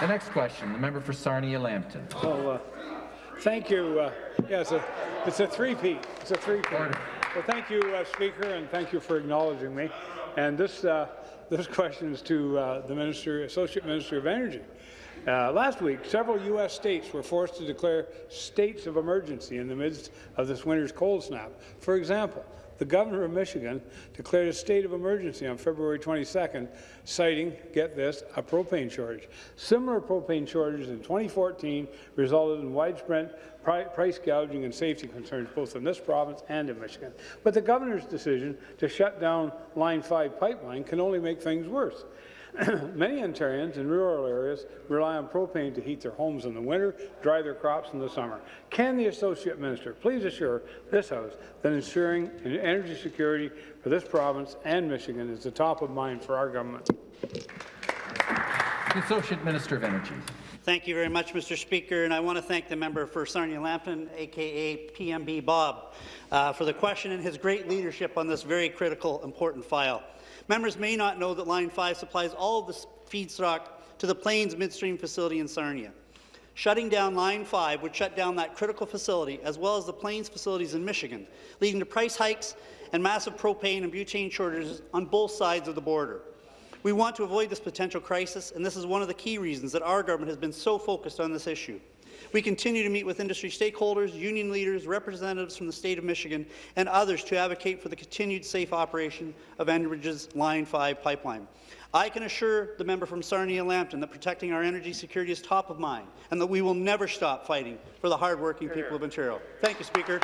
The next question, the member for Sarnia-Lambton. Well, uh, thank you. Uh, yeah, it's a, it's a three-peat. It's a three-peat. Well, thank you, uh, Speaker, and thank you for acknowledging me. And this, uh, this question is to uh, the Minister, Associate Minister of Energy. Uh, last week, several U.S. states were forced to declare states of emergency in the midst of this winter's cold snap. For example, the governor of Michigan declared a state of emergency on February 22nd, citing, get this, a propane shortage. Similar propane shortages in 2014 resulted in widespread pri price gouging and safety concerns both in this province and in Michigan. But the governor's decision to shut down Line 5 pipeline can only make things worse. Many Ontarians in rural areas rely on propane to heat their homes in the winter, dry their crops in the summer. Can the Associate Minister please assure this House that ensuring energy security for this province and Michigan is the top of mind for our government? The Associate Minister of Energy. Thank you very much, Mr. Speaker, and I want to thank the member for Sarnia Lambton, aka PMB Bob, uh, for the question and his great leadership on this very critical, important file. Members may not know that Line 5 supplies all of the feedstock to the Plains Midstream facility in Sarnia. Shutting down Line 5 would shut down that critical facility, as well as the Plains facilities in Michigan, leading to price hikes and massive propane and butane shortages on both sides of the border. We want to avoid this potential crisis, and this is one of the key reasons that our government has been so focused on this issue. We continue to meet with industry stakeholders, union leaders, representatives from the state of Michigan, and others to advocate for the continued safe operation of Enbridge's Line 5 pipeline. I can assure the member from Sarnia Lambton that protecting our energy security is top of mind and that we will never stop fighting for the hardworking people of Ontario. Thank you, Speaker.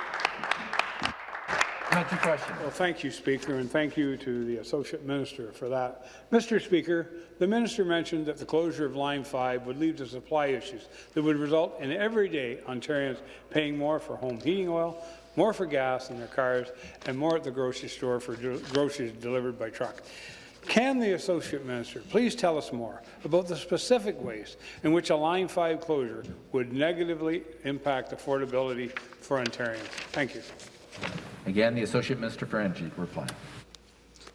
Supplementary question. Well, thank you, Speaker, and thank you to the Associate Minister for that. Mr. Speaker, the Minister mentioned that the closure of Line 5 would lead to supply issues that would result in everyday Ontarians paying more for home heating oil, more for gas in their cars, and more at the grocery store for groceries delivered by truck. Can the Associate Minister please tell us more about the specific ways in which a Line 5 closure would negatively impact affordability for Ontarians? Thank you. Again, the Associate Minister for Energy reply.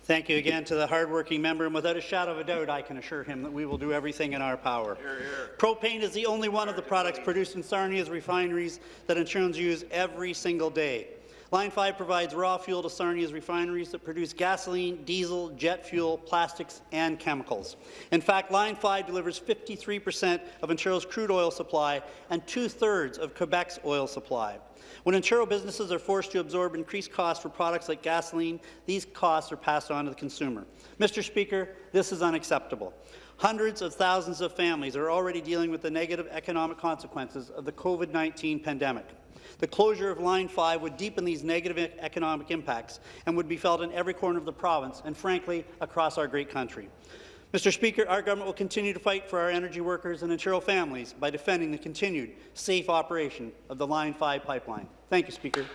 Thank you again to the hardworking member, and without a shadow of a doubt, I can assure him that we will do everything in our power. Hear, hear. Propane is the only one of the products produced in Sarnia's refineries that Ontarians use every single day. Line 5 provides raw fuel to Sarnia's refineries that produce gasoline, diesel, jet fuel, plastics, and chemicals. In fact, Line 5 delivers 53% of Ontario's crude oil supply and two-thirds of Quebec's oil supply. When Ontario businesses are forced to absorb increased costs for products like gasoline, these costs are passed on to the consumer. Mr. Speaker, this is unacceptable. Hundreds of thousands of families are already dealing with the negative economic consequences of the COVID-19 pandemic. The closure of Line 5 would deepen these negative economic impacts and would be felt in every corner of the province and, frankly, across our great country. Mr. Speaker, our government will continue to fight for our energy workers and Ontario families by defending the continued safe operation of the Line 5 pipeline. Thank you, Speaker.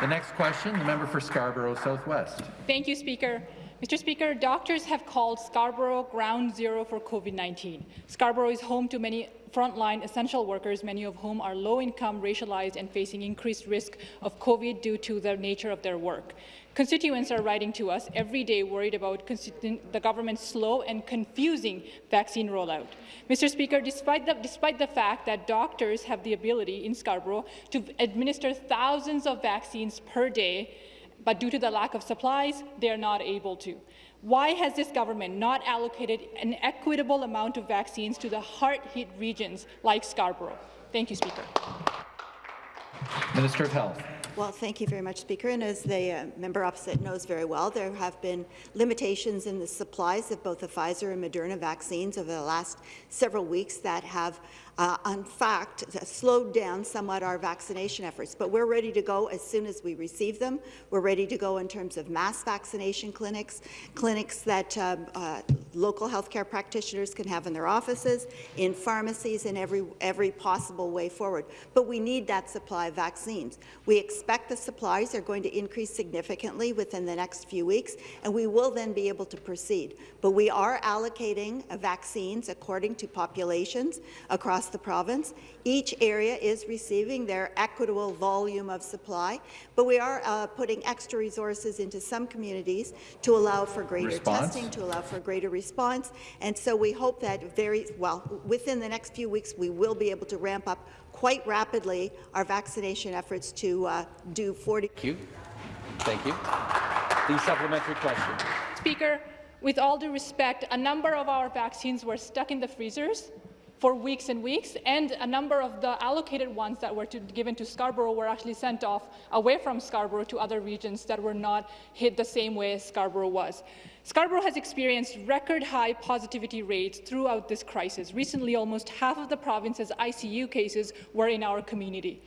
The next question, the member for Scarborough Southwest. Thank you, Speaker. Mr. Speaker, doctors have called Scarborough ground zero for COVID-19. Scarborough is home to many frontline essential workers, many of whom are low-income, racialized, and facing increased risk of COVID due to the nature of their work. Constituents are writing to us every day worried about the government's slow and confusing vaccine rollout. Mr. Speaker, despite the, despite the fact that doctors have the ability in Scarborough to administer thousands of vaccines per day, but due to the lack of supplies, they are not able to. Why has this government not allocated an equitable amount of vaccines to the hard-hit regions like Scarborough? Thank you, Speaker. Minister of Health. Well, thank you very much, Speaker. And as the uh, member opposite knows very well, there have been limitations in the supplies of both the Pfizer and Moderna vaccines over the last several weeks that have uh, in fact, slowed down somewhat our vaccination efforts. But we're ready to go as soon as we receive them. We're ready to go in terms of mass vaccination clinics, clinics that um, uh, local healthcare practitioners can have in their offices, in pharmacies, in every, every possible way forward. But we need that supply of vaccines. We expect the supplies are going to increase significantly within the next few weeks, and we will then be able to proceed. But we are allocating vaccines according to populations across across the province. Each area is receiving their equitable volume of supply, but we are uh, putting extra resources into some communities to allow for greater response. testing, to allow for greater response. And so we hope that very well within the next few weeks we will be able to ramp up quite rapidly our vaccination efforts to uh, do 40. Thank you. Thank you. The supplementary question. Speaker, with all due respect, a number of our vaccines were stuck in the freezers for weeks and weeks, and a number of the allocated ones that were to, given to Scarborough were actually sent off away from Scarborough to other regions that were not hit the same way as Scarborough was. Scarborough has experienced record high positivity rates throughout this crisis. Recently, almost half of the province's ICU cases were in our community.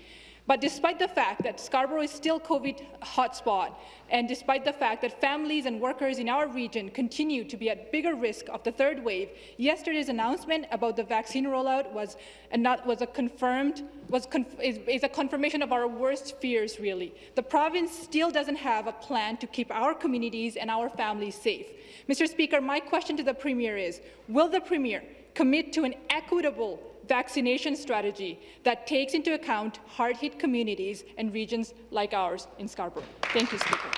But despite the fact that Scarborough is still a COVID hotspot, and despite the fact that families and workers in our region continue to be at bigger risk of the third wave, yesterday's announcement about the vaccine rollout was, not, was a confirmed was conf is, is a confirmation of our worst fears. Really, the province still doesn't have a plan to keep our communities and our families safe. Mr. Speaker, my question to the Premier is: Will the Premier commit to an equitable vaccination strategy that takes into account hard-hit communities and regions like ours in Scarborough. Thank you, Speaker.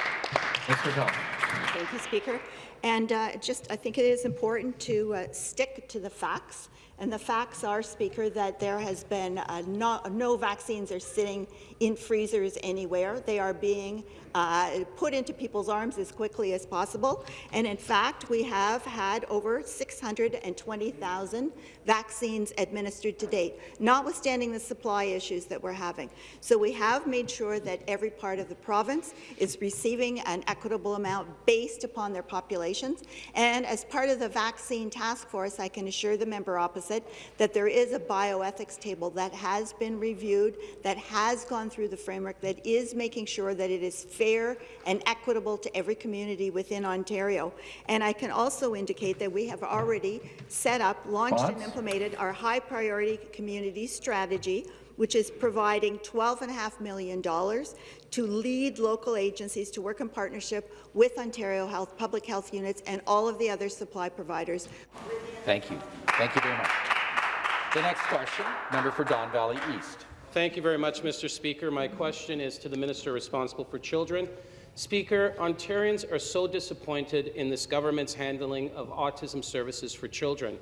Mr. Tom. Thank you, Speaker. And uh, just, I think it is important to uh, stick to the facts. And the facts are, Speaker, that there has been uh, no, no, vaccines are sitting in freezers anywhere. They are being uh, put into people's arms as quickly as possible. And in fact, we have had over 620,000 vaccines administered to date, notwithstanding the supply issues that we're having. So we have made sure that every part of the province is receiving an equitable amount based upon their populations. And as part of the vaccine task force, I can assure the member opposite that there is a bioethics table that has been reviewed, that has gone through the framework, that is making sure that it is fair and equitable to every community within Ontario. And I can also indicate that we have already set up, launched and implemented our high priority community strategy, which is providing $12.5 million to lead local agencies to work in partnership with Ontario Health, public health units, and all of the other supply providers. Thank you. Thank you very much. The next question, member for Don Valley East. Thank you very much, Mr. Speaker. My question is to the Minister responsible for children. Speaker, Ontarians are so disappointed in this government's handling of autism services for children.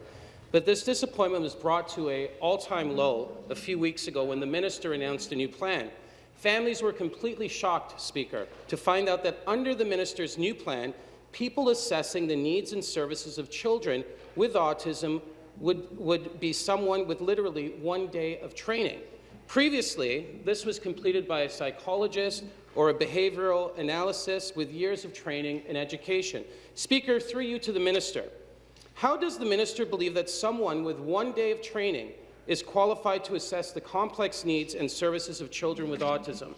But this disappointment was brought to an all-time low a few weeks ago when the minister announced a new plan. Families were completely shocked, Speaker, to find out that under the minister's new plan, people assessing the needs and services of children with autism would, would be someone with literally one day of training. Previously, this was completed by a psychologist or a behavioral analysis with years of training and education. Speaker, through you to the minister, how does the minister believe that someone with one day of training is qualified to assess the complex needs and services of children with autism?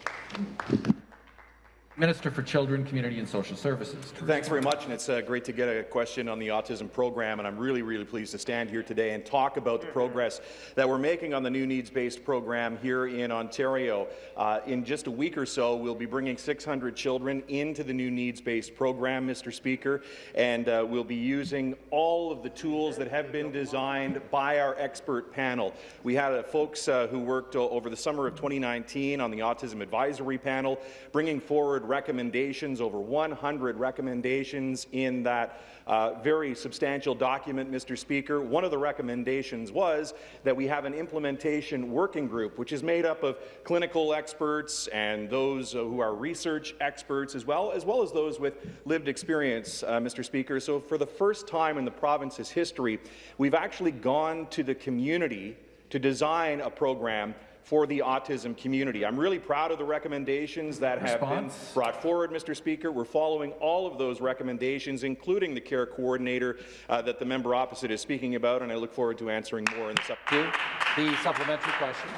Minister for Children, Community and Social Services. Thanks very much, and it's uh, great to get a question on the autism program, and I'm really, really pleased to stand here today and talk about the progress that we're making on the new needs-based program here in Ontario. Uh, in just a week or so, we'll be bringing 600 children into the new needs-based program, Mr. Speaker, and uh, we'll be using all of the tools that have been designed by our expert panel. We had uh, folks uh, who worked over the summer of 2019 on the Autism Advisory Panel, bringing forward recommendations, over 100 recommendations in that uh, very substantial document, Mr. Speaker. One of the recommendations was that we have an implementation working group, which is made up of clinical experts and those uh, who are research experts, as well, as well as those with lived experience, uh, Mr. Speaker. So for the first time in the province's history, we've actually gone to the community to design a program for the autism community. I'm really proud of the recommendations that have been brought forward, Mr. Speaker. We're following all of those recommendations, including the care coordinator uh, that the member opposite is speaking about, and I look forward to answering more in the supplementary. The supplementary question.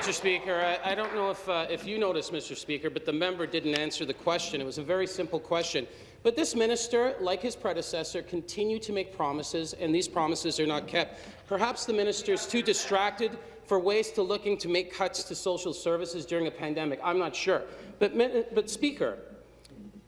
Mr. Speaker, I, I don't know if, uh, if you noticed, Mr. Speaker, but the member didn't answer the question. It was a very simple question. But this minister, like his predecessor, continue to make promises, and these promises are not kept. Perhaps the minister is too distracted for ways to looking to make cuts to social services during a pandemic. I'm not sure. But, but Speaker,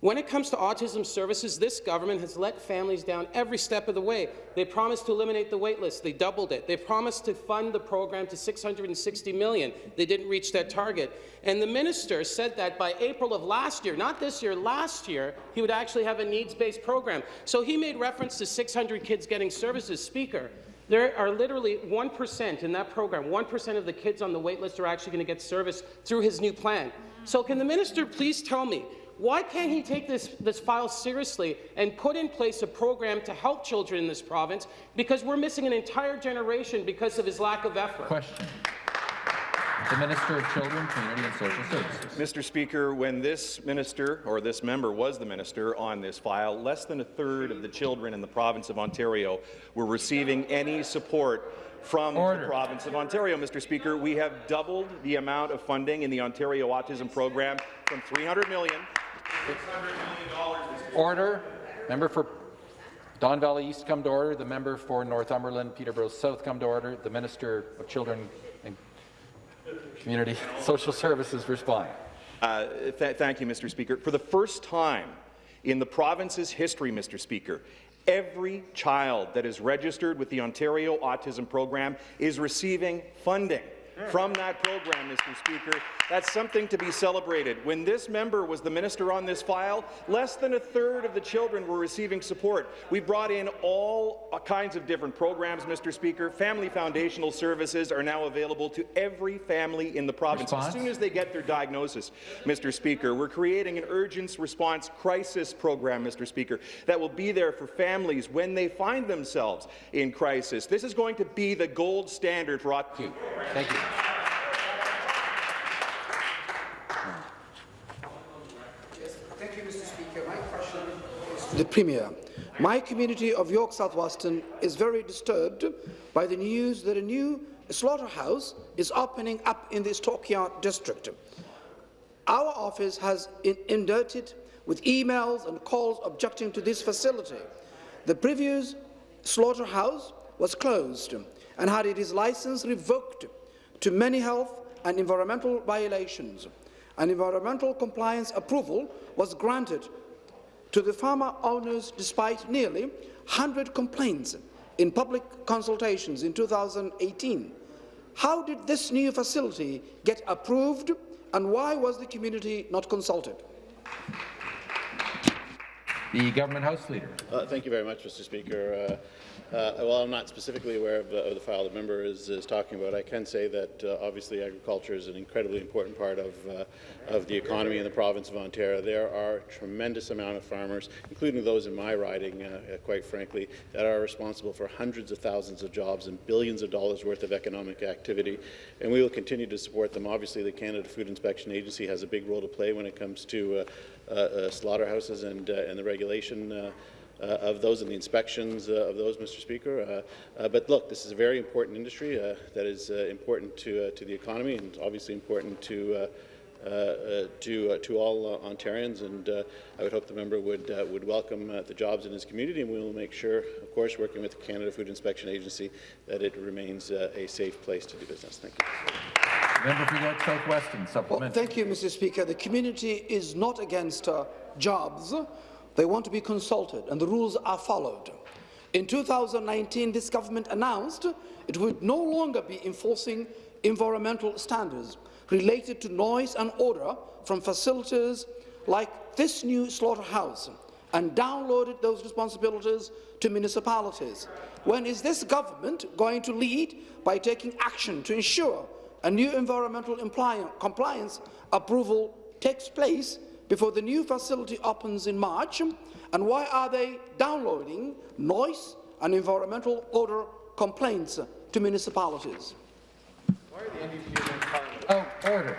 when it comes to autism services, this government has let families down every step of the way. They promised to eliminate the waitlist. They doubled it. They promised to fund the program to 660 million. They didn't reach that target. And the minister said that by April of last year, not this year, last year, he would actually have a needs-based program. So he made reference to 600 kids getting services. Speaker, there are literally 1% in that program, 1% of the kids on the waitlist are actually going to get service through his new plan. So can the minister please tell me Why can't he take this, this file seriously and put in place a program to help children in this province? Because we're missing an entire generation because of his lack of effort. Question. The Minister of Children, Community and Social Services. Mr. Speaker, when this minister, or this member was the minister on this file, less than a third of the children in the province of Ontario were receiving any support from Order. the province of Ontario. Mr. Speaker, we have doubled the amount of funding in the Ontario Autism Program from 300 million to $600 million. Order. Member for Don Valley East come to order. The member for Northumberland, Peterborough South come to order. The Minister of Children Community Social Services respond. Uh, th thank you, Mr. Speaker. For the first time in the province's history, Mr. Speaker, every child that is registered with the Ontario Autism Program is receiving funding from that program, Mr. Speaker. That's something to be celebrated. When this member was the minister on this file, less than a third of the children were receiving support. We brought in all uh, kinds of different programs, Mr. Speaker. Family foundational services are now available to every family in the province Response? as soon as they get their diagnosis, Mr. Speaker. We're creating an urgent response crisis program, Mr. Speaker, that will be there for families when they find themselves in crisis. This is going to be the gold standard for. Thank you. Thank you, Mr. Speaker. My question is to the Premier. My community of York South is very disturbed by the news that a new slaughterhouse is opening up in the Stockyard district. Our office has inundated with emails and calls objecting to this facility. The previous slaughterhouse was closed and had its license revoked to many health and environmental violations. An environmental compliance approval was granted to the farmer owners despite nearly 100 complaints in public consultations in 2018. How did this new facility get approved and why was the community not consulted? The Government House Leader. Uh, thank you very much, Mr. Speaker. Uh, uh, well, I'm not specifically aware of the, of the, file the member is, is, talking about. I can say that uh, obviously agriculture is an incredibly important part of, uh, of the economy in the province of Ontario. There are a tremendous amount of farmers, including those in my riding, uh, quite frankly, that are responsible for hundreds of thousands of jobs and billions of dollars worth of economic activity, and we will continue to support them. Obviously, the Canada Food Inspection Agency has a big role to play when it comes to uh, slaughterhouses and, and the regulation uh, Uh, of those and the inspections uh, of those, Mr. Speaker. Uh, uh, but look, this is a very important industry uh, that is important to, to the economy and obviously important to uh, uh, to uh, to all Ontarians, and I would hope the member would would welcome the jobs in his community, and we will make sure, of course, working with the Canada Food Inspection Agency, that it remains a safe place to do business. Thank you. Member for York South Weston, supplement. Well, thank you, Mr. Speaker. The community is not against jobs. They want to be consulted, and the rules are followed. In 2019, this government announced it would no longer be enforcing environmental standards related to noise and odour from facilities like this new slaughterhouse and downloaded those responsibilities to municipalities. When is this government going to lead by taking action to ensure a new environmental compliance approval takes place before the new facility opens in March? And why are they downloading noise and environmental odour complaints to municipalities? Why are the NDP Oh, order.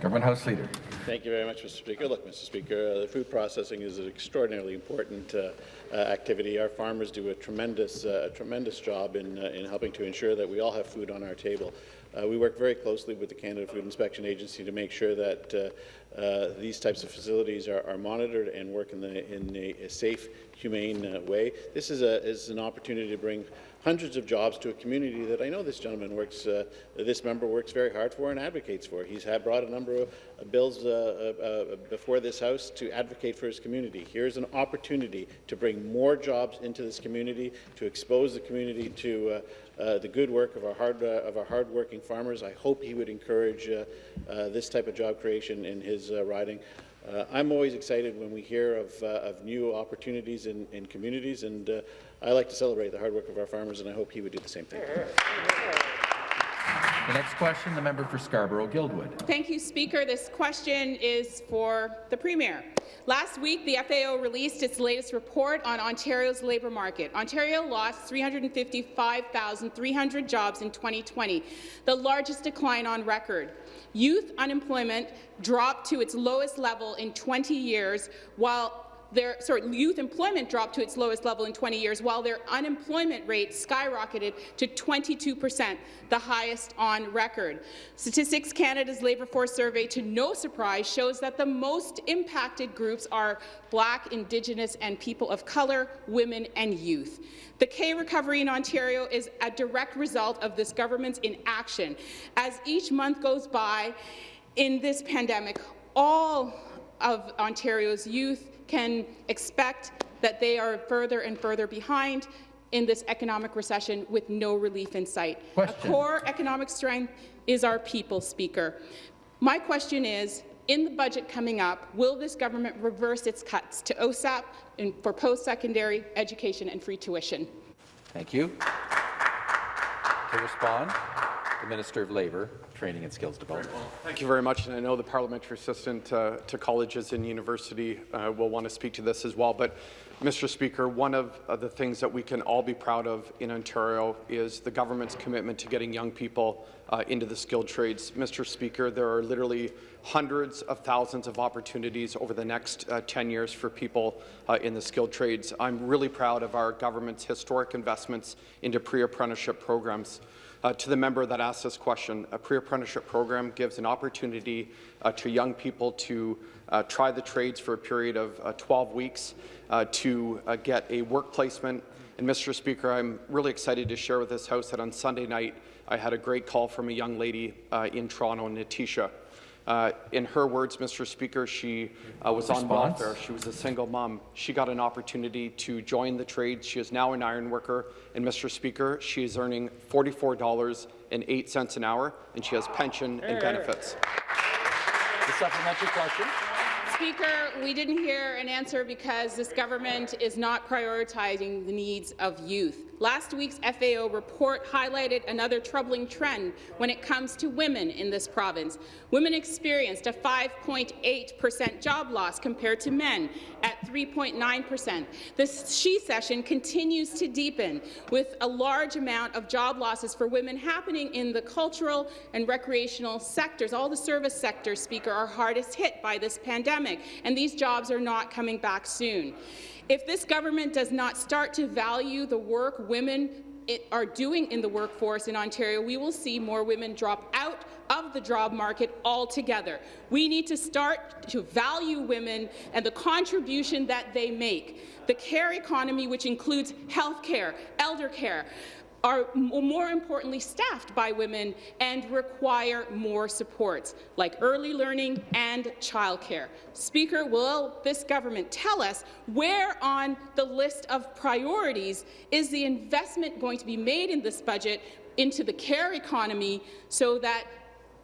Government House Leader. Thank you very much, Mr. Speaker. Look, Mr. Speaker, uh, the food processing is an extraordinarily important uh, uh, activity. Our farmers do a tremendous, uh, tremendous job in, uh, in helping to ensure that we all have food on our table. Uh, we work very closely with the Canada Food Inspection Agency to make sure that uh, uh, these types of facilities are, are, monitored and work in, the, in a, a safe, humane uh, way. This is, a, is an opportunity to bring hundreds of jobs to a community that I know this gentleman works, uh, this member works very hard for and advocates for. He's had brought a number of bills uh, uh, before this House to advocate for his community. Here's an opportunity to bring more jobs into this community, to expose the community to uh, uh, the good work of our hard uh, of our hardworking farmers. I hope he would encourage uh, this type of job creation in his riding. Uh, I'm always excited when we hear of, uh, of new opportunities in, in communities, and uh, I like to celebrate the hard work of our farmers, and I hope he would do the same thing. The next question, the member for Scarborough-Guildwood. Thank you, Speaker. This question is for the Premier. Last week, the FAO released its latest report on Ontario's labour market. Ontario lost 355,300 jobs in 2020, the largest decline on record. Youth unemployment dropped to its lowest level in 20 years, while their sorry, youth employment dropped to its lowest level in 20 years, while their unemployment rate skyrocketed to 22 percent, the highest on record. Statistics Canada's labour force survey, to no surprise, shows that the most impacted groups are Black, Indigenous and people of colour, women and youth. The K recovery in Ontario is a direct result of this government's inaction. As each month goes by in this pandemic, all of Ontario's youth can expect that they are further and further behind in this economic recession with no relief in sight. Question. A core economic strength is our people, Speaker. My question is, in the budget coming up, will this government reverse its cuts to OSAP and for post-secondary education and free tuition? Thank you. To respond, the Minister of Labour, Training and Skills Development. Thank you very much, and I know the parliamentary assistant uh, to colleges and university uh, will want to speak to this as well. But, Mr. Speaker, one of uh, the things that we can all be proud of in Ontario is the government's commitment to getting young people uh, into the skilled trades. Mr. Speaker, there are literally hundreds of thousands of opportunities over the next uh, 10 years for people uh, in the skilled trades. I'm really proud of our government's historic investments into pre-apprenticeship programs. Uh, to the member that asked this question, a pre-apprenticeship program gives an opportunity uh, to young people to uh, try the trades for a period of uh, 12 weeks uh, to uh, get a work placement. And Mr. Speaker, I'm really excited to share with this House that on Sunday night I had a great call from a young lady in Toronto, Natisha. Uh, in her words, Mr. Speaker, she uh, was on welfare. She was a single mom. She got an opportunity to join the trade. She is now an iron worker. And Mr. Speaker, she is earning $44.08 an hour, and she has pension and benefits. The supplementary question. Speaker, we didn't hear an answer because this government is not prioritizing the needs of youth. Last week's FAO report highlighted another troubling trend when it comes to women in this province. Women experienced a 5.8 percent job loss compared to men at 3.9 percent. The she-cession continues to deepen, with a large amount of job losses for women happening in the cultural and recreational sectors. All the service sectors, Speaker, are hardest hit by this pandemic, and these jobs are not coming back soon. If this government does not start to value the work women are doing in the workforce in Ontario, we will see more women drop out of the job market altogether. We need to start to value women and the contribution that they make. The care economy, which includes health care, elder care, are more importantly staffed by women and require more supports, like early learning and childcare. Speaker, will this government tell us where on the list of priorities is the investment going to be made in this budget into the care economy so that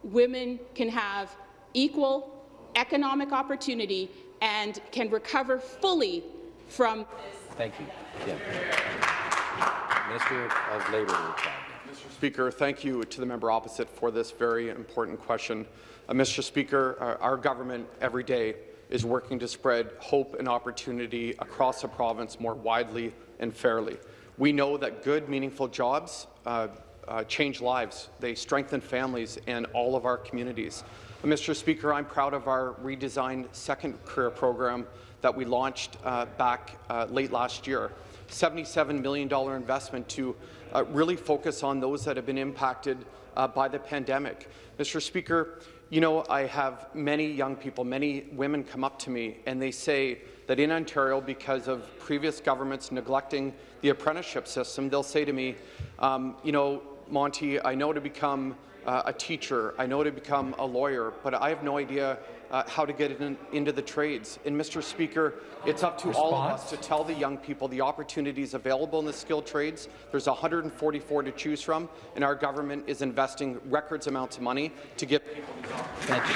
women can have equal economic opportunity and can recover fully from? Thank you. Yeah. Minister of Labour. Mr. Speaker, thank you to the member opposite for this very important question. Uh, Mr. Speaker, our, our government every day is working to spread hope and opportunity across the province more widely and fairly. We know that good, meaningful jobs uh, uh, change lives. They strengthen families and all of our communities. Uh, Mr. Speaker, I'm proud of our redesigned second career program that we launched uh, back uh, late last year. $77 million investment to uh, really focus on those that have been impacted uh, by the pandemic. Mr. Speaker, you know, I have many young people, many women come up to me and they say that in Ontario, because of previous governments neglecting the apprenticeship system, they'll say to me, um, you know, Monte, I know to become uh, a teacher, I know to become a lawyer, but I have no idea uh, how to get in, into the trades. And Mr. Speaker, it's up to Response? all of us to tell the young people the opportunities available in the skilled trades. There's 144 to choose from, and our government is investing records amounts of money to give people these Thank you.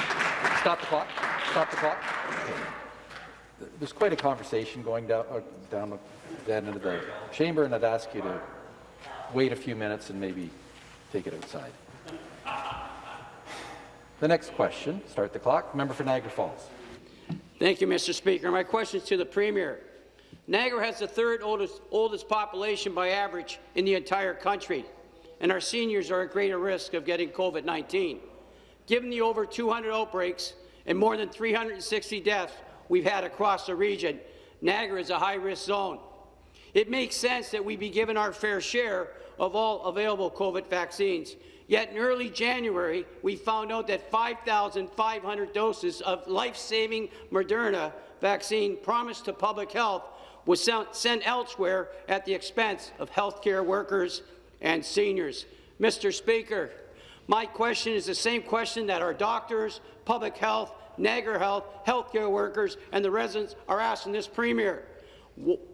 Stop the clock. Stop the clock. There's quite a conversation going down, uh, down end of the chamber, and I'd ask you to wait a few minutes and maybe take it outside. The next question, start the clock, member for Niagara Falls. Thank you, Mr. Speaker. My question is to the Premier. Niagara has the third oldest, oldest population by average in the entire country, and our seniors are at greater risk of getting COVID-19. Given the over 200 outbreaks and more than 360 deaths we've had across the region, Niagara is a high-risk zone. It makes sense that we be given our fair share of all available COVID vaccines. Yet in early January, we found out that 5,500 doses of life-saving Moderna vaccine promised to public health was sent elsewhere at the expense of healthcare workers and seniors. Mr. Speaker, my question is the same question that our doctors, public health, Niagara Health, healthcare workers, and the residents are asking this Premier.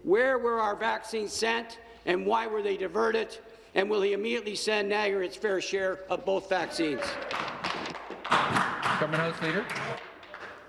Where were our vaccines sent, and why were they diverted? And will he immediately send Niagara its fair share of both vaccines? Government House Leader.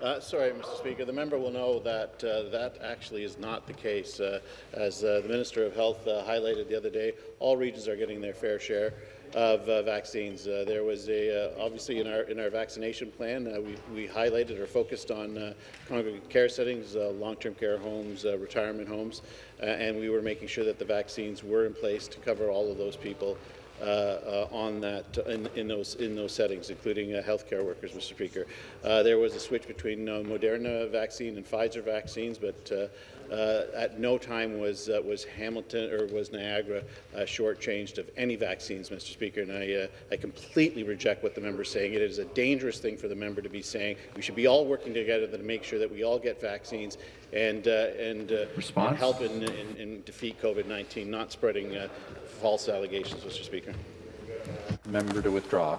Uh, sorry, Mr. Speaker. The member will know that uh, that actually is not the case. Uh, as uh, the Minister of Health uh, highlighted the other day, all regions are getting their fair share of uh, vaccines. there was a obviously in our in our vaccination plan we, we highlighted or focused on congregate care settings, long-term care homes, retirement homes, and we were making sure that the vaccines were in place to cover all of those people uh, uh, Uh, uh, on that in, in, those in those settings, including uh, healthcare workers, Mr. Speaker. Uh, there was a switch between Moderna vaccine and Pfizer vaccines, but uh, at no time was uh, was Hamilton or was Niagara uh, shortchanged of any vaccines, Mr. Speaker. And I I completely reject what the member is saying. It is a dangerous thing for the member to be saying. We should be all working together to make sure that we all get vaccines and and, and, help in, in, in defeat COVID-19, not spreading false allegations, Mr. Speaker. Member to withdraw.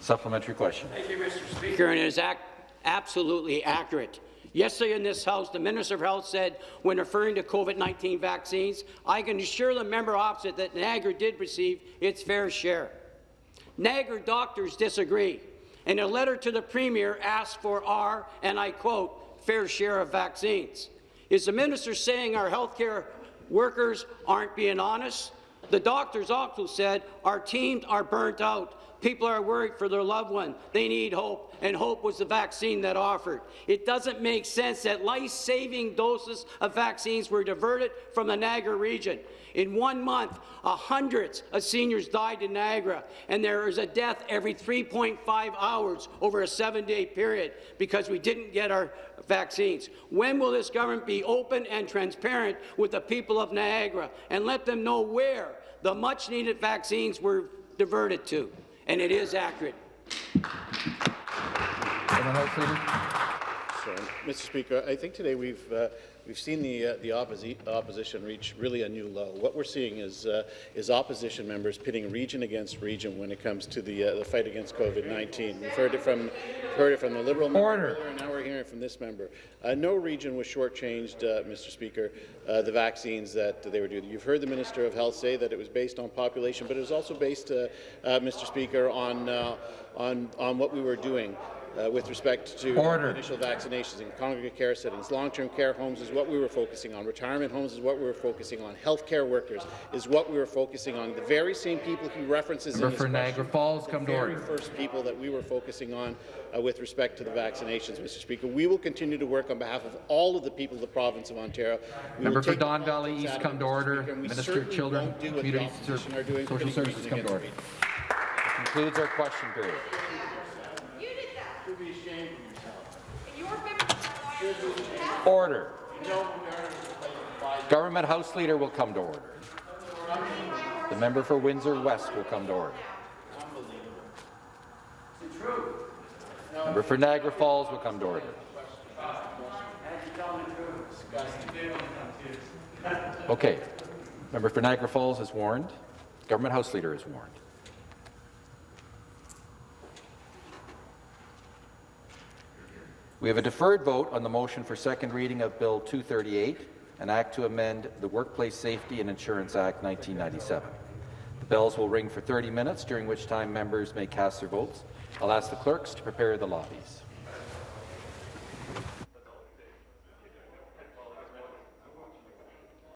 Supplementary question. Thank you, Mr. Speaker. And it is act absolutely accurate. Yesterday in this House, the Minister of Health said, when referring to COVID-19 vaccines, I can assure the member opposite that Niagara did receive its fair share. Niagara doctors disagree, and a letter to the Premier asked for our, and I quote, fair share of vaccines. Is the minister saying our healthcare workers aren't being honest? The doctors also said our teams are burnt out. People are worried for their loved one. They need hope, and hope was the vaccine that offered. It doesn't make sense that life-saving doses of vaccines were diverted from the Niagara region. In one month, hundreds of seniors died in Niagara, and there is a death every 3.5 hours over a seven-day period because we didn't get our vaccines. When will this government be open and transparent with the people of Niagara and let them know where the much-needed vaccines were diverted to? And it is accurate. Mr. Speaker, I think today we've uh, we've seen the uh, the opposi opposition reach really a new low. What we're seeing is uh, is opposition members pitting region against region when it comes to the uh, the fight against COVID-19. We've heard it from heard it from the Liberal Order. member, and now we're hearing from this member. Uh, no region was shortchanged, uh, Mr. Speaker, the vaccines that they were due. You've heard the Minister of Health say that it was based on population, but it was also based, Mr. Speaker, on on on what we were doing uh, with respect to Order. initial vaccinations in congregate care settings. Long-term care homes is what we were focusing on. Retirement homes is what we were focusing on. Healthcare workers is what we were focusing on. The very same people he references Member in his for Niagara Falls, come the to very order. first people that we were focusing on uh, with respect to the vaccinations, Mr. Speaker. We will continue to work on behalf of all of the people of the province of Ontario. We Member for Don Valley East, out come to order. Speaker, Minister of Children, won't do what the Community opposition are doing, Social Services, region come to against order. Concludes our question period. Order. Government House Leader will come to order. The member for Windsor West will come to order. Member for Niagara Falls will come to order. Okay. Member for Niagara Falls is warned. Government House Leader is warned. We have a deferred vote on the motion for second reading of Bill 238, an act to amend the Workplace Safety and Insurance Act 1997. The bells will ring for 30 minutes, during which time members may cast their votes. I'll ask the clerks to prepare the lobbies.